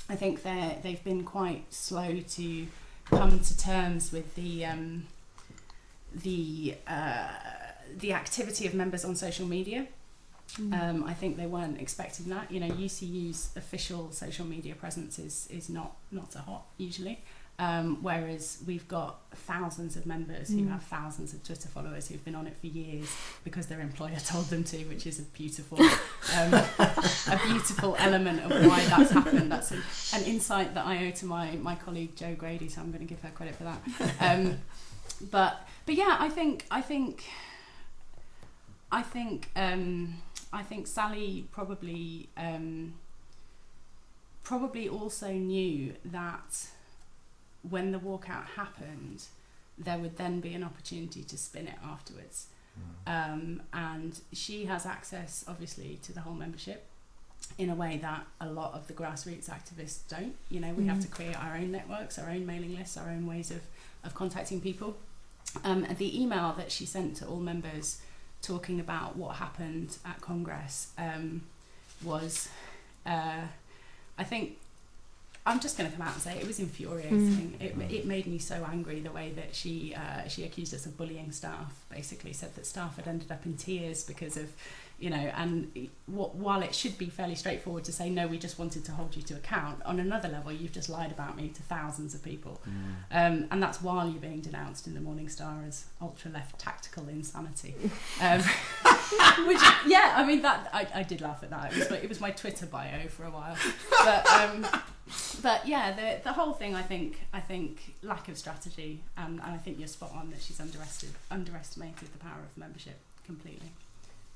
I think they they've been quite slow to come to terms with the um, the uh, the activity of members on social media. Um, I think they weren't expecting that. You know, UCU's official social media presence is is not not so hot usually. Um, whereas we've got thousands of members who Mm. have thousands of Twitter followers who've been on it for years because their employer told them to, which is a beautiful, um, a beautiful element of why that's happened. That's an, an insight that I owe to my my colleague Jo Grady, so I'm going to give her credit for that. Um, but but yeah, I think I think I think um, I think Sally probably um, probably also knew that when the walkout happened, there would then be an opportunity to spin it afterwards. Um, and she has access, obviously, to the whole membership in a way that a lot of the grassroots activists don't. You know, we have Mm. to create our own networks, our own mailing lists, our own ways of, of contacting people. Um, and the email that she sent to all members talking about what happened at Congress um, was, uh, I think, I'm just going to come out and say it was infuriating. It, it made me so angry the way that she uh, she accused us of bullying staff. Basically, said that staff had ended up in tears because of, you know, and what, while it should be fairly straightforward to say no, we just wanted to hold you to account. On another level, you've just lied about me to thousands of people. Um, and that's while you're being denounced in the Morning Star as ultra left tactical insanity. Um, which, yeah, I mean that I, I did laugh at that. It was, my, it was my Twitter bio for a while, but um, but yeah, the the whole thing. I think I think lack of strategy, and, and I think you're spot on that she's underestimated underestimated the power of membership completely,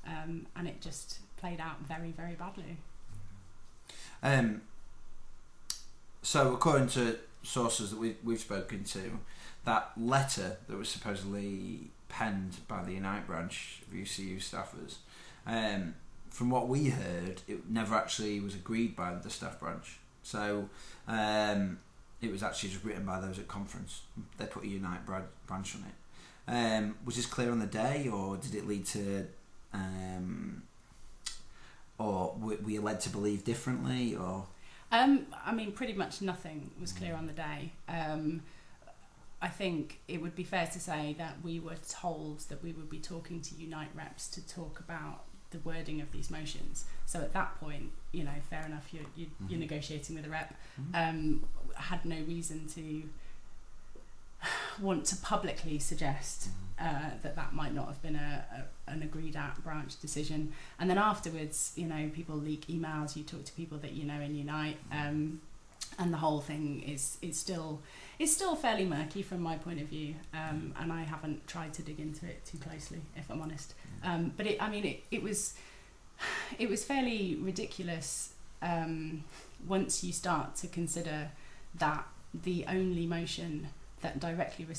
um, and it just played out very very badly. Um, so, according to sources that we, we've spoken to, that letter that was supposedly penned by the Unite branch of UCU staffers, um, from what we heard, it never actually was agreed by the staff branch. So, um, it was actually just written by those at conference. They put a Unite branch on it. Um, was this clear on the day, or did it lead to, um, or were were you led to believe differently, or? Um, I mean, pretty much nothing was clear on the day. Um, I think it would be fair to say that we were told that we would be talking to Unite reps to talk about the wording of these motions. So at that point, you know, fair enough, you're, you're, you're Mhm. negotiating with a rep. Mhm. Um, had no reason to want to publicly suggest uh, that that might not have been a, a an agreed at branch decision. And then afterwards, you know, people leak emails. You talk to people that you know in Unite, um, and the whole thing is is still is still fairly murky from my point of view, um, and I haven't tried to dig into it too closely, if I'm honest. Um, but it, I mean, it, it was it was fairly ridiculous um, once you start to consider that the only motion that directly re-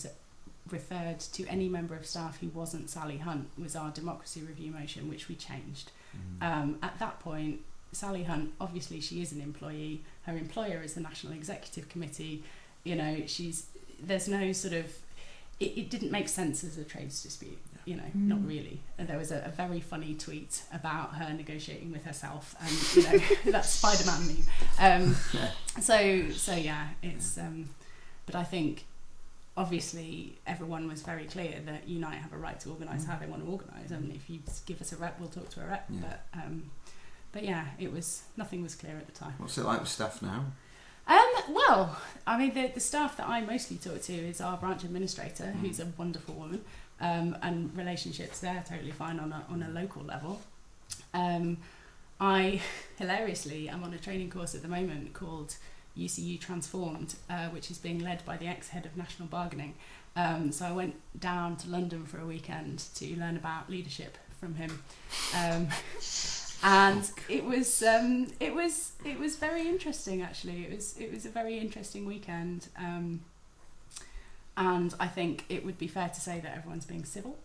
referred to any member of staff who wasn't Sally Hunt was our democracy review motion, which we changed. Mm. Um, at that point, Sally Hunt, obviously, she is an employee. Her employer is the National Executive Committee. You know, she's there's no sort of it, it didn't make sense as a trades dispute. You know, Mm. not really. And there was a, a very funny tweet about her negotiating with herself, and you know that's Spider-Man meme. Um, so so yeah, it's. Um, but I think obviously everyone was very clear that Unite have a right to organise how they want to organise, and if you give us a rep, we'll talk to a rep. Yeah. But um, but yeah, it was nothing was clear at the time. What's it like with staff now? Um, well, I mean, the, the staff that I mostly talk to is our branch administrator, Mm. who's a wonderful woman, um, and relationships there totally fine on a, on a local level. Um, I, hilariously, am on a training course at the moment called UCU Transformed, uh, which is being led by the ex-head of national bargaining. Um, so I went down to London for a weekend to learn about leadership from him. Um, and it was um, it was it was very interesting actually it was it was a very interesting weekend um, and I think it would be fair to say that everyone's being civil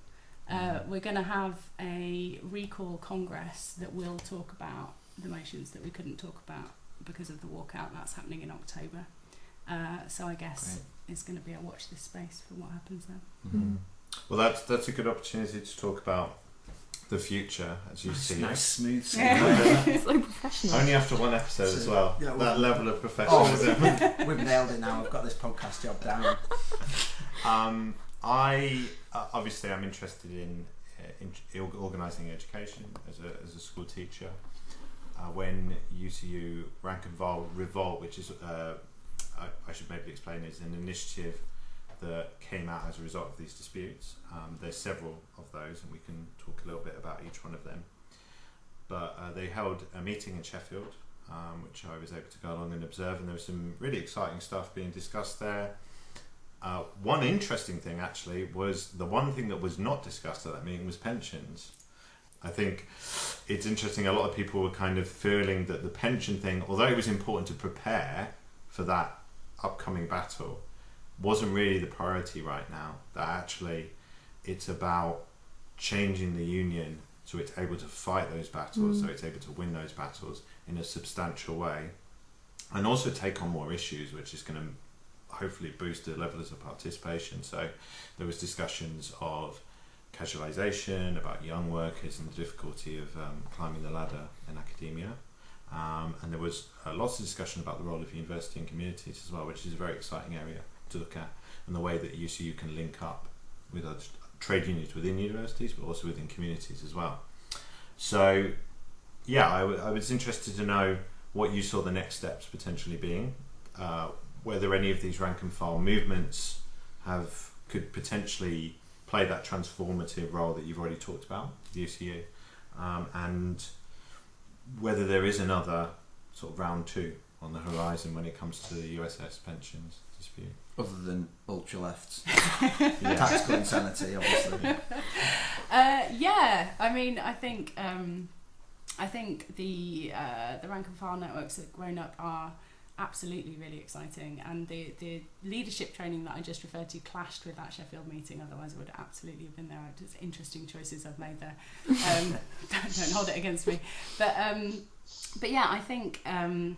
uh, we're going to have a recall congress that will talk about the motions that we couldn't talk about because of the walkout that's happening in October uh, so I guess it's going to be a watch this space for what happens then Mhm. Well, that's that's a good opportunity to talk about the future as you see nice it. smooth Yeah. sailing. so professional. Only after one episode as well. Yeah, well- that level of Oh, professionalism. we've, we've nailed it now. I've got this podcast job down. Um, I uh, obviously I'm interested in, uh, in organising education as a, as a school teacher. Uh, when UCU Rank and File Revolt, which is uh, I, I should maybe explain, is an initiative that came out as a result of these disputes. Um, there's several of those, and we can talk a little bit about each one of them. But uh, they held a meeting in Sheffield, um, which I was able to go along and observe, and there was some really exciting stuff being discussed there. Uh, one interesting thing actually was the one thing that was not discussed at that meeting was pensions. I think it's interesting. A lot of people were kind of feeling that the pension thing, although it was important to prepare for that upcoming battle, wasn't really the priority right now. That actually, it's about changing the union so it's able to fight those battles, mm. so it's able to win those battles in a substantial way, and also take on more issues, which is going to hopefully boost the levels of participation. So there was discussions of casualisation, about young workers and the difficulty of um, climbing the ladder in academia. Um, and there was uh, lots of discussion about the role of university and communities as well, which is a very exciting area to look at, and the way that UCU can link up with other trade unions within universities, but also within communities as well. So, yeah, I, was interested to know what you saw the next steps potentially being, uh, whether any of these rank and file movements have could potentially play that transformative role that you've already talked about, the UCU, um, and whether there is another sort of round two on the horizon when it comes to the USS pensions dispute. Other than ultra lefts, Yeah. tactical insanity, obviously. Uh, yeah, I mean, I think um, I think the uh, the rank and file networks that have grown up are absolutely really exciting, and the the leadership training that I just referred to clashed with that Sheffield meeting. Otherwise, I would absolutely have been there. It's interesting choices I've made there. Um, don't, don't hold it against me, but um, but yeah, I think. Um,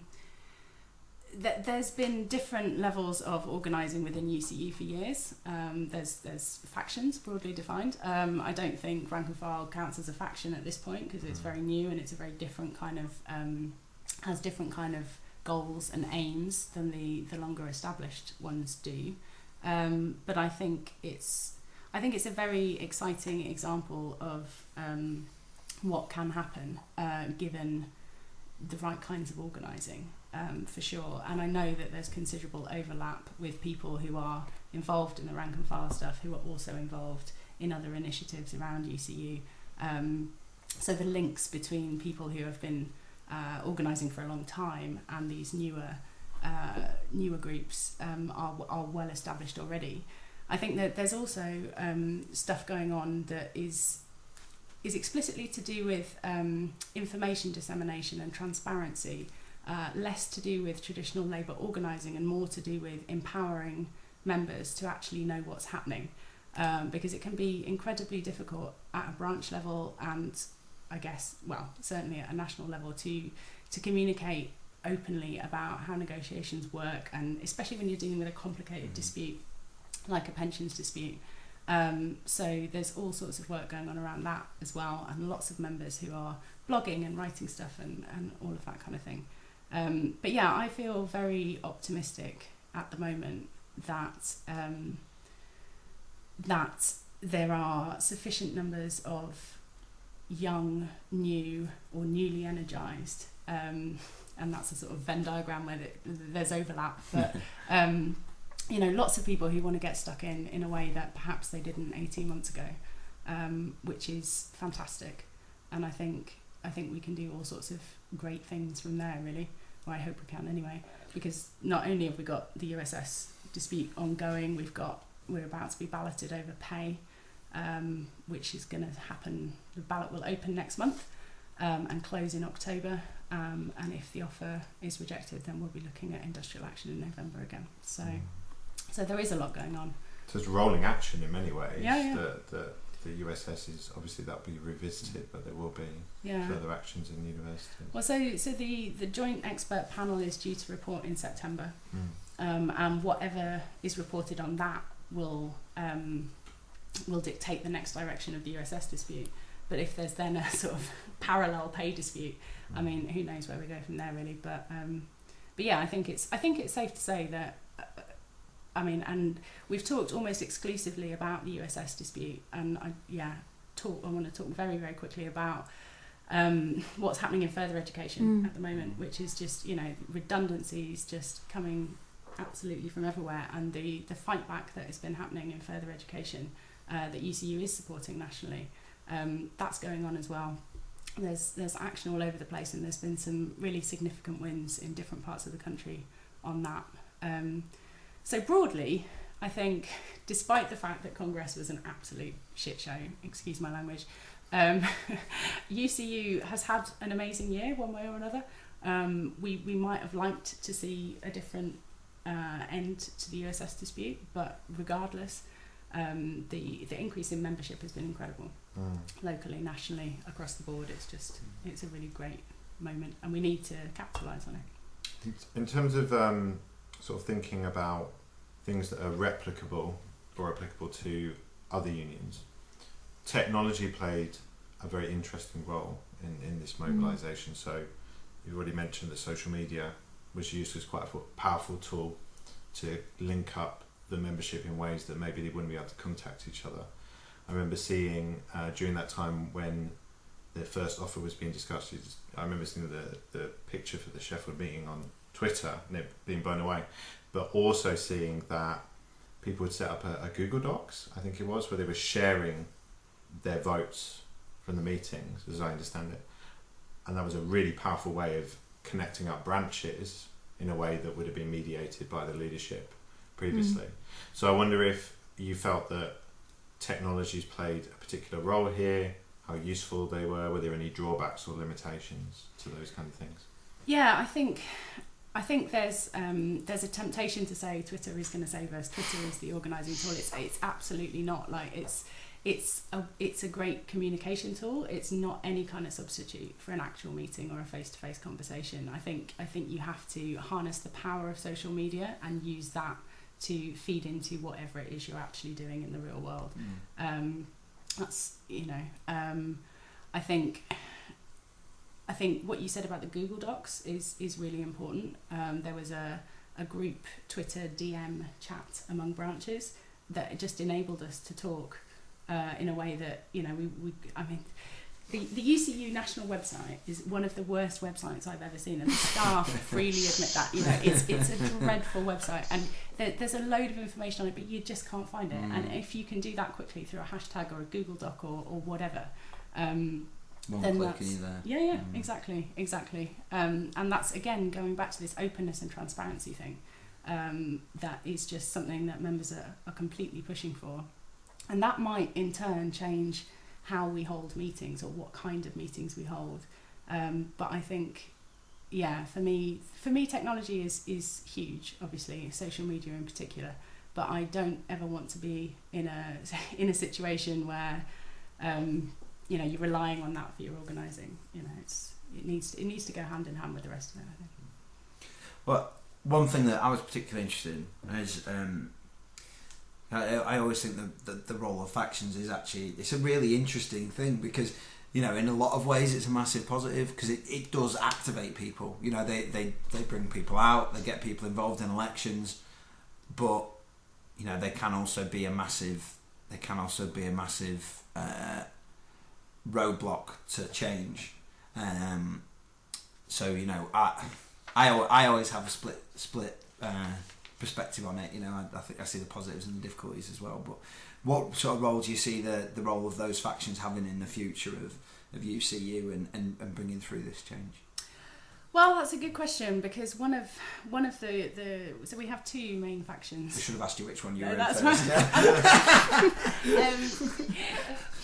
that there's been different levels of organising within UCU for years. Um, there's there's factions broadly defined. Um, I don't think rank and file counts as a faction at this point because it's very new and it's a very different kind of um, has different kind of goals and aims than the the longer established ones do. Um, but I think it's I think it's a very exciting example of um, what can happen uh, given the right kinds of organising um, for sure. And I know that there's considerable overlap with people who are involved in the rank and file stuff who are also involved in other initiatives around UCU. Um, so the links between people who have been uh, organising for a long time and these newer uh, newer groups um, are are well established already. I think that there's also um, stuff going on that is is explicitly to do with um, information dissemination and transparency, uh, less to do with traditional labour organising and more to do with empowering members to actually know what's happening. Um, because it can be incredibly difficult at a branch level and I guess, well, certainly at a national level to to communicate openly about how negotiations work and especially when you're dealing with a complicated dispute like a pensions dispute. Um, so there's all sorts of work going on around that as well, and lots of members who are blogging and writing stuff and, and all of that kind of thing. Um, but yeah, I feel very optimistic at the moment that um, that there are sufficient numbers of young, new, or newly energized. Um, and that's a sort of Venn diagram where there's overlap, but um, you know, lots of people who want to get stuck in in a way that perhaps they didn't 18 months ago, um, which is fantastic. And I think I think we can do all sorts of great things from there, really. Well, I hope we can anyway, because not only have we got the USS dispute ongoing, we've got we're about to be balloted over pay, um, which is going to happen. The ballot will open next month um, and close in October. Um, and if the offer is rejected, then we'll be looking at industrial action in November again. So. Mm. So there is a lot going on. So it's rolling action in many ways. Yeah, yeah. The, the, the USS is obviously that will be revisited, but there will be yeah. further actions in the university. Well, so so the the joint expert panel is due to report in September, mm. um, and whatever is reported on that will um, will dictate the next direction of the USS dispute. But if there's then a sort of parallel pay dispute, mm. I mean, who knows where we go from there, really? But um, but yeah, I think it's I think it's safe to say that I mean, and we've talked almost exclusively about the USS dispute, and I yeah talk. I want to talk very very quickly about um, what's happening in further education mm. at the moment, which is just you know redundancies just coming absolutely from everywhere, and the the fight back that has been happening in further education uh, that UCU is supporting nationally. Um, that's going on as well. There's there's action all over the place, and there's been some really significant wins in different parts of the country on that. Um, so broadly, I think, despite the fact that Congress was an absolute shit show, excuse my language, um, UCU has had an amazing year one way or another. Um, we, we might have liked to see a different uh, end to the USS dispute, but regardless, um, the, the increase in membership has been incredible. Mm. Locally, nationally, across the board, it's just, it's a really great moment and we need to capitalise on it. In terms of um, sort of thinking about things that are replicable or applicable to other unions. Technology played a very interesting role in, in this mm. mobilisation. Mm. So you've already mentioned that social media was used as quite a powerful tool to link up the membership in ways that maybe they wouldn't be able to contact each other. I remember seeing uh, during that time when the first offer was being discussed. I remember seeing the the picture for the Sheffield meeting on Twitter and it being blown away, but also seeing that people would set up a, a Google Docs, I think it was, where they were sharing their votes from the meetings, as I understand it. And that was a really powerful way of connecting up branches in a way that would have been mediated by the leadership previously. Mm. So I wonder if you felt that technologies played a particular role here, how useful they were, were there any drawbacks or limitations to those kind of things? Yeah, I think I think there's um, there's a temptation to say Twitter is going to save us. Twitter is the organising tool. It's it's absolutely not. Like it's it's a it's a great communication tool. It's not any kind of substitute for an actual meeting or a face to face conversation. I think I think you have to harness the power of social media and use that to feed into whatever it is you're actually doing in the real world. Mm. Um, that's you know um, I think I think what you said about the Google Docs is is really important. Um, there was a a group Twitter DM chat among branches that just enabled us to talk uh, in a way that you know we, we I mean the, the UCU national website is one of the worst websites I've ever seen, and the staff freely admit that. You know, it's it's a dreadful website, and there, there's a load of information on it, but you just can't find it. Mm. And if you can do that quickly through a hashtag or a Google Doc or, or whatever, um, one Then click that's- there. Yeah, yeah, Mm. exactly, exactly. Um, and that's again going back to this openness and transparency thing. Um, that is just something that members are, are completely pushing for, and that might in turn change how we hold meetings or what kind of meetings we hold. Um, but I think, yeah, for me, for me, technology is is huge. Obviously, social media in particular. But I don't ever want to be in a in a situation where um, you know you're relying on that for your organising. You know, it's it needs it needs to go hand in hand with the rest of it. I think. Well, one thing that I was particularly interested in is um, I, I always think that the, the role of factions is actually it's a really interesting thing because you know in a lot of ways it's a massive positive because it, it does activate people. You know they, they they bring people out, they get people involved in elections, but you know they can also be a massive they can also be a massive uh, roadblock to change. Um, so you know I. I, I always have a split split uh, perspective on it. You know, I, I think I see the positives and the difficulties as well. But what sort of role do you see the, the role of those factions having in the future of, of UCU and, and, and bringing through this change? Well, that's a good question because one of one of the, the so we have two main We factions. should have asked you which one you No, were in first. um,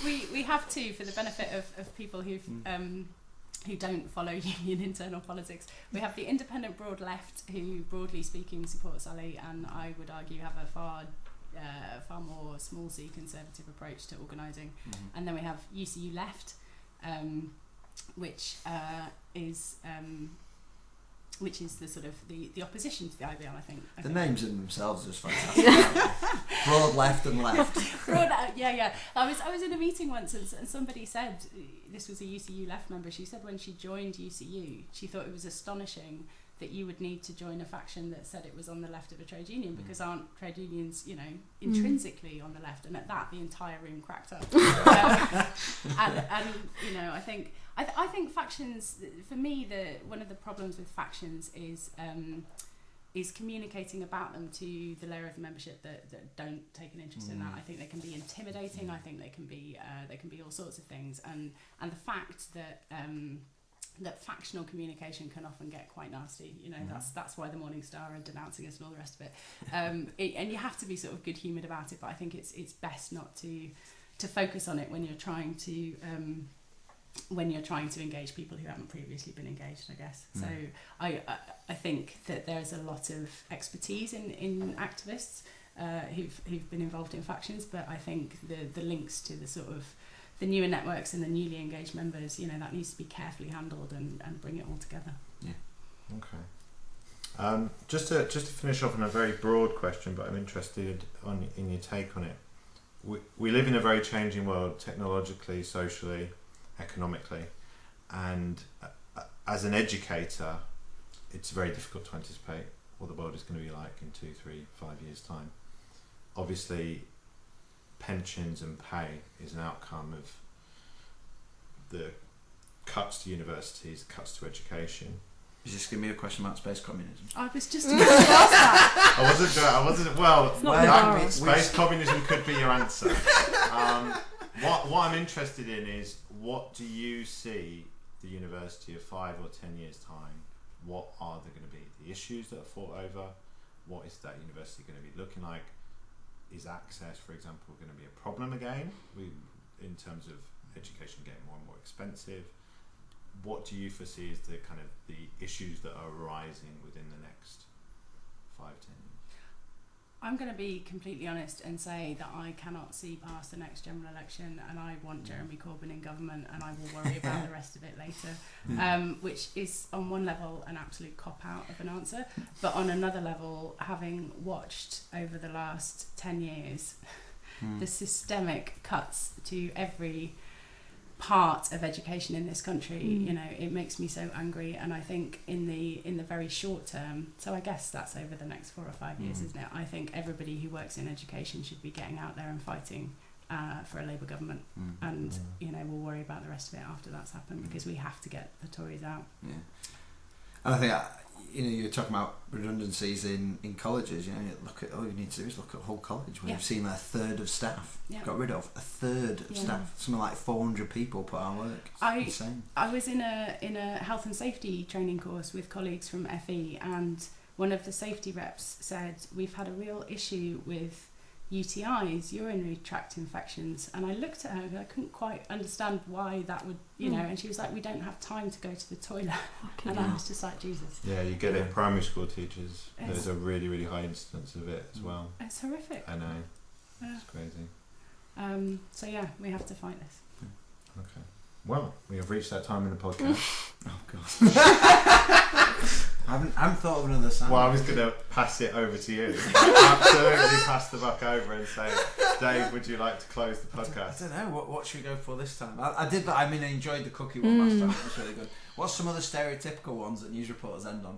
we we have two for the benefit of, of people who've Mm. um, who don't follow union internal politics. We have the independent broad left, who broadly speaking supports Sally, and I would argue have a far uh, far more small c conservative approach to organising. Mhm. And then we have UCU left, um, which uh, is um, which is the sort of the, the opposition to the IBL. I think. I The think. names in themselves are just fantastic. Broad left and left. Broad, uh, yeah, yeah. I was I was in a meeting once and, and somebody said this was a UCU left member. She said when she joined UCU, she thought it was astonishing that you would need to join a faction that said it was on the left of a trade union Mm. because aren't trade unions, you know, intrinsically on the left? And at that, the entire room cracked up. Um, and, and you know, I think I, th- I think factions for me the one of the problems with factions is. Um, is communicating about them to the layer of the membership that, that don't take an interest in that. Mm. I think they can be intimidating. I think they can be uh, they can be all sorts of things. And and the fact that um, that factional communication can often get quite nasty. You know, Mhm. that's that's why the Morning Star are denouncing us and all the rest of it. Um, it. And you have to be sort of good humoured about it. But I think it's it's best not to to focus on it when you're trying to. Um, when you're trying to engage people who haven't previously been engaged, I guess. So Mm. I, I I think that there's a lot of expertise in in activists uh, who've who've been involved in factions, but I think the the links to the sort of the newer networks and the newly engaged members, you know, that needs to be carefully handled and, and bring it all together. Yeah. Okay. Um, just to just to finish off on a very broad question, but I'm interested on in your take on it. We, we live in a very changing world, technologically, socially, economically, and uh, as an educator, it's very difficult to anticipate what the world is going to be like in two, three, five years' time. Obviously, pensions and pay is an outcome of the cuts to universities, cuts to education. Is this going to be a question about space communism? I was just about to ask that. I wasn't. doing- I wasn't. Well, It's not that- space communism could be your answer. Um, what What I'm interested in is what do you see the university of five or ten years time? What are there going to be the issues that are fought over? What is that university going to be looking like? Is access, for example, going to be a problem again? We, in terms of education getting more and more expensive. What do you foresee as the kind of the issues that are arising within the next five, ten? I'm going to be completely honest and say that I cannot see past the next general election, and I want Jeremy Corbyn in government, and I will worry about the rest of it later. Um, which is on one level an absolute cop out of an answer, but on another level, having watched over the last ten years Hmm. the systemic cuts to every part of education in this country Mm. you know it makes me so angry and i think in the in the very short term so i guess that's over the next four or five years Mhm. isn't it i think everybody who works in education should be getting out there and fighting uh, for a labour government Mm. and Mm. you know we'll worry about the rest of it after that's happened Mm. because we have to get the tories out Yeah. And I think, you know, you're talking about redundancies in, in colleges. You know, you look at all you need to do is look at Hull College where Yeah. you've seen a third of staff Yeah. got rid of. A third of Yeah. staff. Something like 400 people put out work. It's I- insane. I was in a in a health and safety training course with colleagues from FE, and one of the safety reps said we've had a real issue with UTIs, urinary tract infections, and I looked at her and I couldn't quite understand why that would, you know, Mm. and she was like, we don't have time to go to the toilet, Fucking and I was just like, Jesus, Yeah, you get it primary school teachers. Yes. There's a really, really high instance of it as well. it's horrific. I know. Yeah. It's crazy. Um, so yeah, we have to fight this. Okay. Well, we have reached that time in the podcast. Oh, God. I haven't, I haven't thought of another sound. well, I was going to pass it over to you. Absolutely pass the buck over and say, Dave, would you like to close the podcast? I podcast? don't know. What, what should we go for this time? I, I did that. I mean, I enjoyed the cookie one last Mm. time. It was really good. What's some other stereotypical ones that news reporters end on?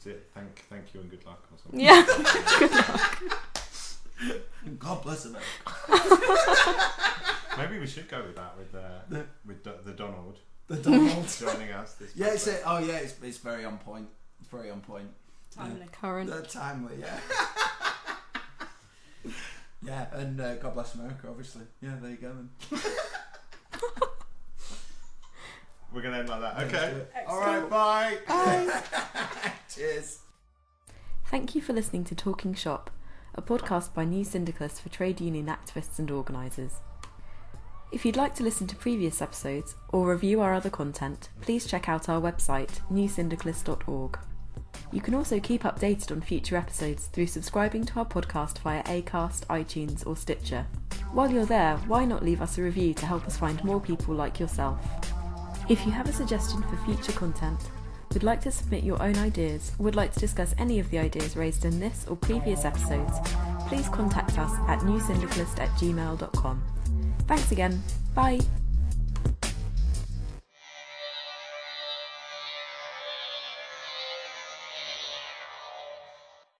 Is it thank, thank you and good luck or something? Yeah. God bless America. Maybe we should go with that with, uh, The- with Do- the Donald The Donald. joining us. This yeah, it's podcast. it. Oh, yeah. It's, it's very on point. It's very on point. Timely. Current. Uh, timely, yeah. yeah, and uh, God bless America, obviously. Yeah, there you go. Then. We're going to end like that. Okay. do. All right, bye. Bye. Cheers. Thank you for listening to Talking Shop, a podcast by New Syndicalists for trade union activists and organisers. If you'd like to listen to previous episodes or review our other content, please check out our website, newsyndicalist.org. You can also keep updated on future episodes through subscribing to our podcast via Acast, iTunes, or Stitcher. While you're there, why not leave us a review to help us find more people like yourself? If you have a suggestion for future content, would like to submit your own ideas, or would like to discuss any of the ideas raised in this or previous episodes, please contact us at newsyndicalist at gmail.com. Thanks again. Bye.